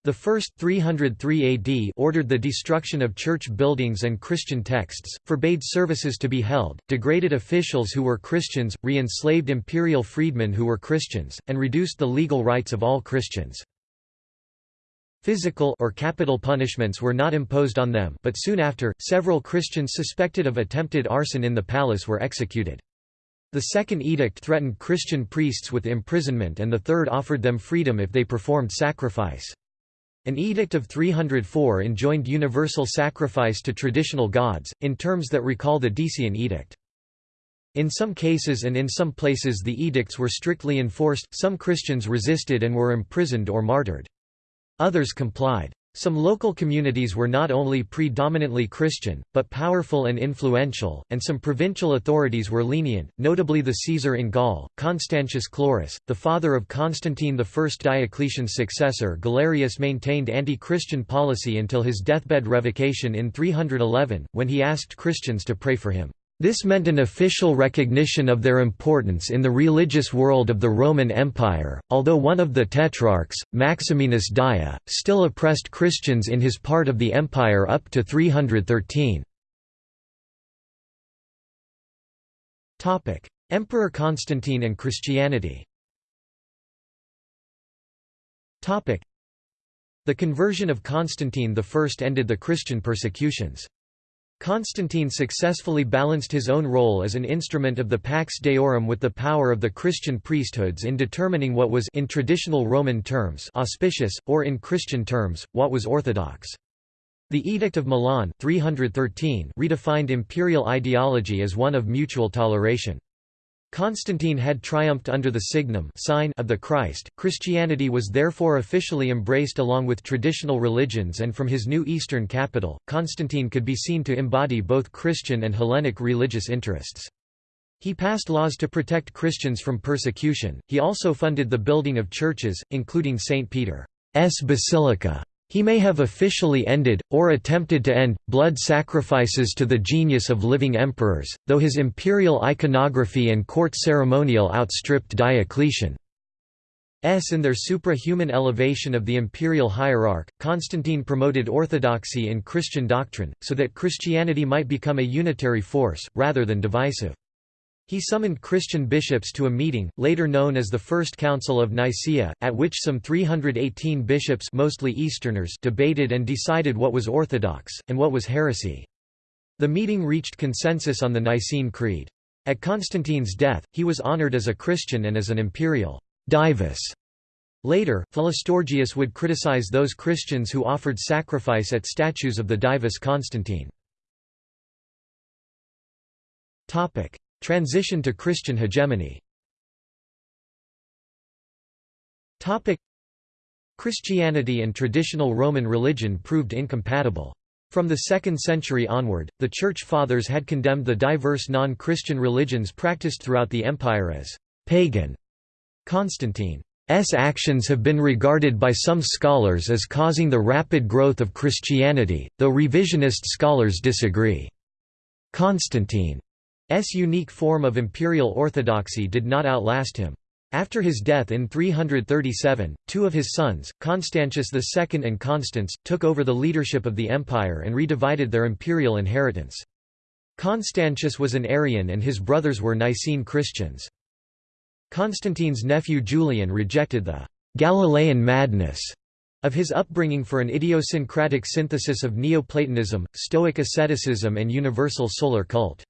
The first 303 AD ordered the destruction of church buildings and Christian texts, forbade services to be held, degraded officials who were Christians, re-enslaved imperial freedmen who were Christians, and reduced the legal rights of all Christians. Physical or capital punishments were not imposed on them but soon after, several Christians suspected of attempted arson in the palace were executed. The second edict threatened Christian priests with imprisonment and the third offered them freedom if they performed sacrifice. An edict of 304 enjoined universal sacrifice to traditional gods, in terms that recall the Decian edict. In some cases and in some places the edicts were strictly enforced, some Christians resisted and were imprisoned or martyred. Others complied. Some local communities were not only predominantly Christian, but powerful and influential, and some provincial authorities were lenient, notably the Caesar in Gaul, Constantius Chlorus, the father of Constantine I. Diocletian's successor Galerius maintained anti-Christian policy until his deathbed revocation in 311, when he asked Christians to pray for him. This meant an official recognition of their importance in the religious world of the Roman Empire, although one of the tetrarchs, Maximinus Daia, still oppressed Christians in his part of the empire up to 313. Emperor Constantine and Christianity The conversion of Constantine I ended the Christian persecutions. Constantine successfully balanced his own role as an instrument of the Pax Deorum with the power of the Christian priesthoods in determining what was in traditional Roman terms auspicious, or in Christian terms, what was orthodox. The Edict of Milan 313 redefined imperial ideology as one of mutual toleration. Constantine had triumphed under the signum sign of the Christ. Christianity was therefore officially embraced along with traditional religions and from his new eastern capital, Constantine could be seen to embody both Christian and Hellenic religious interests. He passed laws to protect Christians from persecution. He also funded the building of churches, including St. Peter's Basilica. He may have officially ended, or attempted to end, blood sacrifices to the genius of living emperors, though his imperial iconography and court ceremonial outstripped Diocletian's in their suprahuman elevation of the imperial hierarch. Constantine promoted orthodoxy in Christian doctrine, so that Christianity might become a unitary force, rather than divisive. He summoned Christian bishops to a meeting, later known as the First Council of Nicaea, at which some 318 bishops mostly Easterners debated and decided what was orthodox, and what was heresy. The meeting reached consensus on the Nicene Creed. At Constantine's death, he was honored as a Christian and as an imperial divus. Later, Philostorgius would criticize those Christians who offered sacrifice at statues of the divus Constantine. Transition to Christian hegemony Christianity and traditional Roman religion proved incompatible. From the 2nd century onward, the Church Fathers had condemned the diverse non-Christian religions practiced throughout the empire as «pagan». Constantine's actions have been regarded by some scholars as causing the rapid growth of Christianity, though revisionist scholars disagree. Constantine S unique form of imperial orthodoxy did not outlast him. After his death in 337, two of his sons, Constantius II and Constans, took over the leadership of the empire and redivided their imperial inheritance. Constantius was an Arian and his brothers were Nicene Christians. Constantine's nephew Julian rejected the Galilean madness of his upbringing for an idiosyncratic synthesis of Neoplatonism, Stoic asceticism and universal solar cult.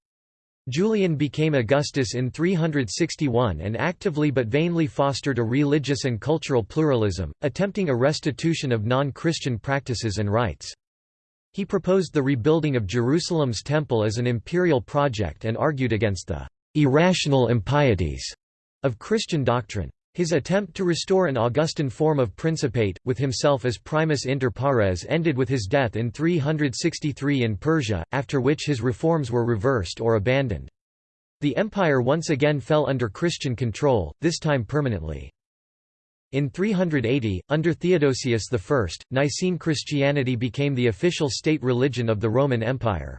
Julian became Augustus in 361 and actively but vainly fostered a religious and cultural pluralism, attempting a restitution of non-Christian practices and rites. He proposed the rebuilding of Jerusalem's temple as an imperial project and argued against the irrational impieties of Christian doctrine. His attempt to restore an Augustan form of principate, with himself as primus inter pares ended with his death in 363 in Persia, after which his reforms were reversed or abandoned. The empire once again fell under Christian control, this time permanently. In 380, under Theodosius I, Nicene Christianity became the official state religion of the Roman Empire.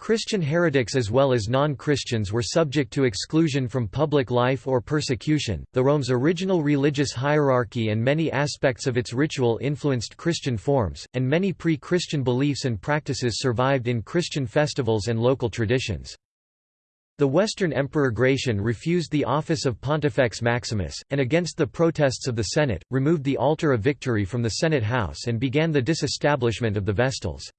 Christian heretics as well as non-Christians were subject to exclusion from public life or persecution. The Rome's original religious hierarchy and many aspects of its ritual influenced Christian forms, and many pre-Christian beliefs and practices survived in Christian festivals and local traditions. The Western Emperor Gratian refused the office of Pontifex Maximus, and against the protests of the Senate, removed the altar of victory from the Senate house and began the disestablishment of the Vestals.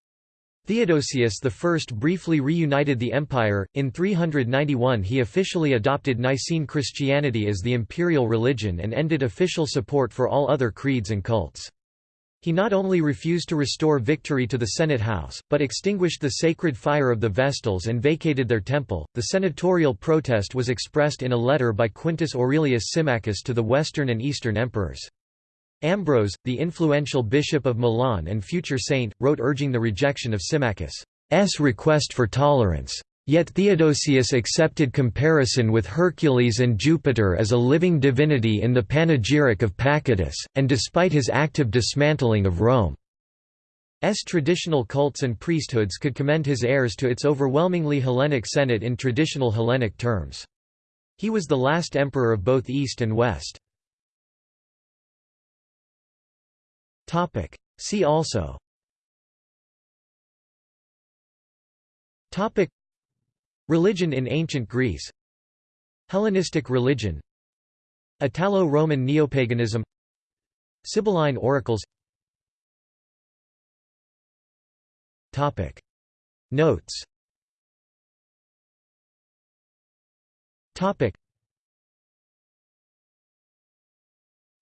Theodosius I briefly reunited the empire. In 391, he officially adopted Nicene Christianity as the imperial religion and ended official support for all other creeds and cults. He not only refused to restore victory to the Senate house, but extinguished the sacred fire of the Vestals and vacated their temple. The senatorial protest was expressed in a letter by Quintus Aurelius Symmachus to the western and eastern emperors. Ambrose, the influential bishop of Milan and future saint, wrote urging the rejection of Symmachus' request for tolerance. Yet Theodosius accepted comparison with Hercules and Jupiter as a living divinity in the panegyric of Pacatus, and despite his active dismantling of Rome's traditional cults and priesthoods could commend his heirs to its overwhelmingly Hellenic Senate in traditional Hellenic terms. He was the last emperor of both East and West. Topic. See also Topic. Religion in ancient Greece Hellenistic religion Italo-Roman neopaganism Sibylline oracles Topic. Notes Topic.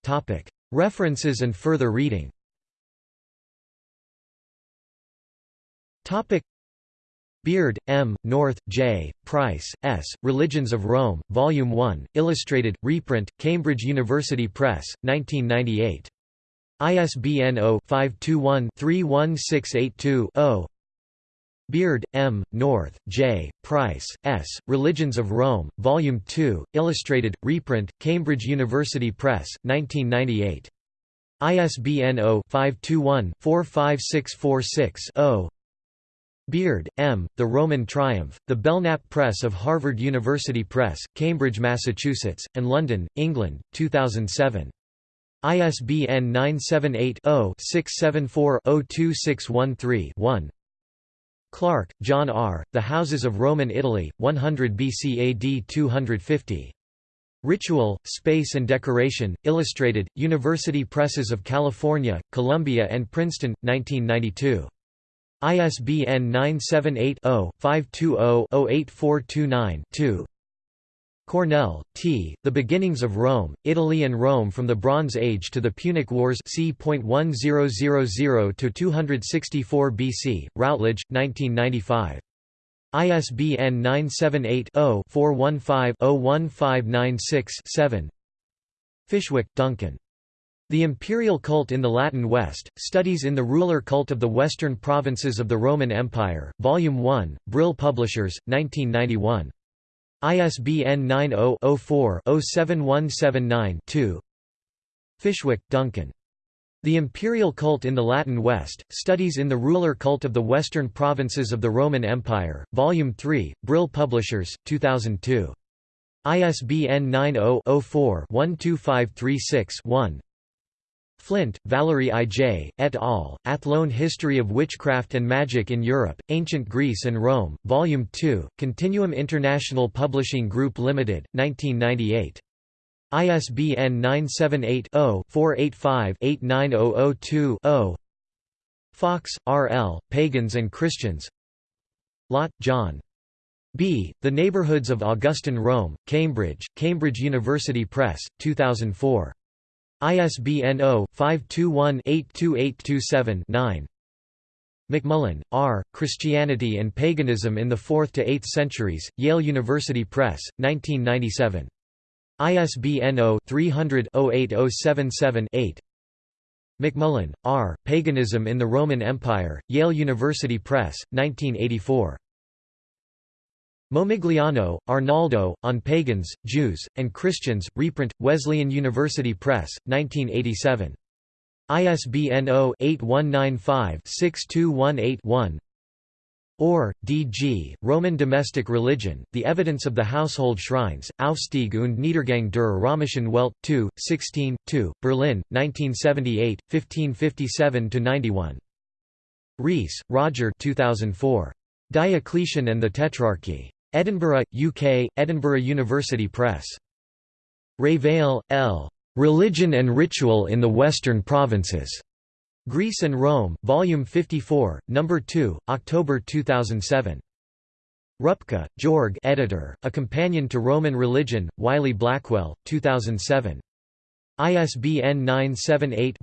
Topic. References and further reading Topic Beard, M., North, J., Price, S., Religions of Rome, Volume 1, Illustrated, reprint, Cambridge University Press, 1998. ISBN 0-521-31682-0 Beard, M., North, J., Price, S., Religions of Rome, Volume 2, Illustrated, reprint, Cambridge University Press, 1998. ISBN 0-521-45646-0 Beard, M., The Roman Triumph, The Belknap Press of Harvard University Press, Cambridge, Massachusetts, and London, England, 2007. ISBN 978-0-674-02613-1 Clarke, John R., The Houses of Roman Italy, 100 BC AD 250. Ritual, Space and Decoration, Illustrated, University Presses of California, Columbia and Princeton, 1992. ISBN 978-0-520-08429-2 Cornell, T. The Beginnings of Rome, Italy and Rome from the Bronze Age to the Punic Wars c.1000–264 BC, Routledge, 1995. ISBN 978-0-415-01596-7 Fishwick, Duncan. The Imperial Cult in the Latin West, Studies in the Ruler Cult of the Western Provinces of the Roman Empire, Volume 1, Brill Publishers, 1991. ISBN 90-04-07179-2 Fishwick, Duncan. The Imperial Cult in the Latin West, Studies in the Ruler Cult of the Western Provinces of the Roman Empire, Volume 3, Brill Publishers, 2002. ISBN 90-04-12536-1 Flint, Valerie I. J., et al., Athlone History of Witchcraft and Magic in Europe, Ancient Greece and Rome, Volume 2, Continuum International Publishing Group Limited, 1998. ISBN 978-0-485-89002-0 Fox, R. L., Pagans and Christians Lott, John. B. The Neighborhoods of Augustan Rome, Cambridge, Cambridge University Press, 2004. ISBN 0-521-82827-9. MacMullen, R., Christianity and Paganism in the 4th to 8th Centuries, Yale University Press, 1997. ISBN 0-300-08077-8. MacMullen, R., Paganism in the Roman Empire, Yale University Press, 1984. Momigliano, Arnaldo, On Pagans, Jews, and Christians, reprint, Wesleyan University Press, 1987. ISBN 0-8195-6218-1 Orr, D. G., Roman Domestic Religion, The Evidence of the Household Shrines, Aufstieg und Niedergang der Römischen Welt, 2, 16, 2, Berlin, 1978, 1557–91. Rees, Roger 2004. Diocletian and the Tetrarchy. Edinburgh, UK, Edinburgh University Press. Revell, L. Religion and Ritual in the Western Provinces. Greece and Rome, Volume 54, No. 2, October 2007. Rupke, Georg editor, A Companion to Roman Religion, Wiley-Blackwell, 2007. ISBN 978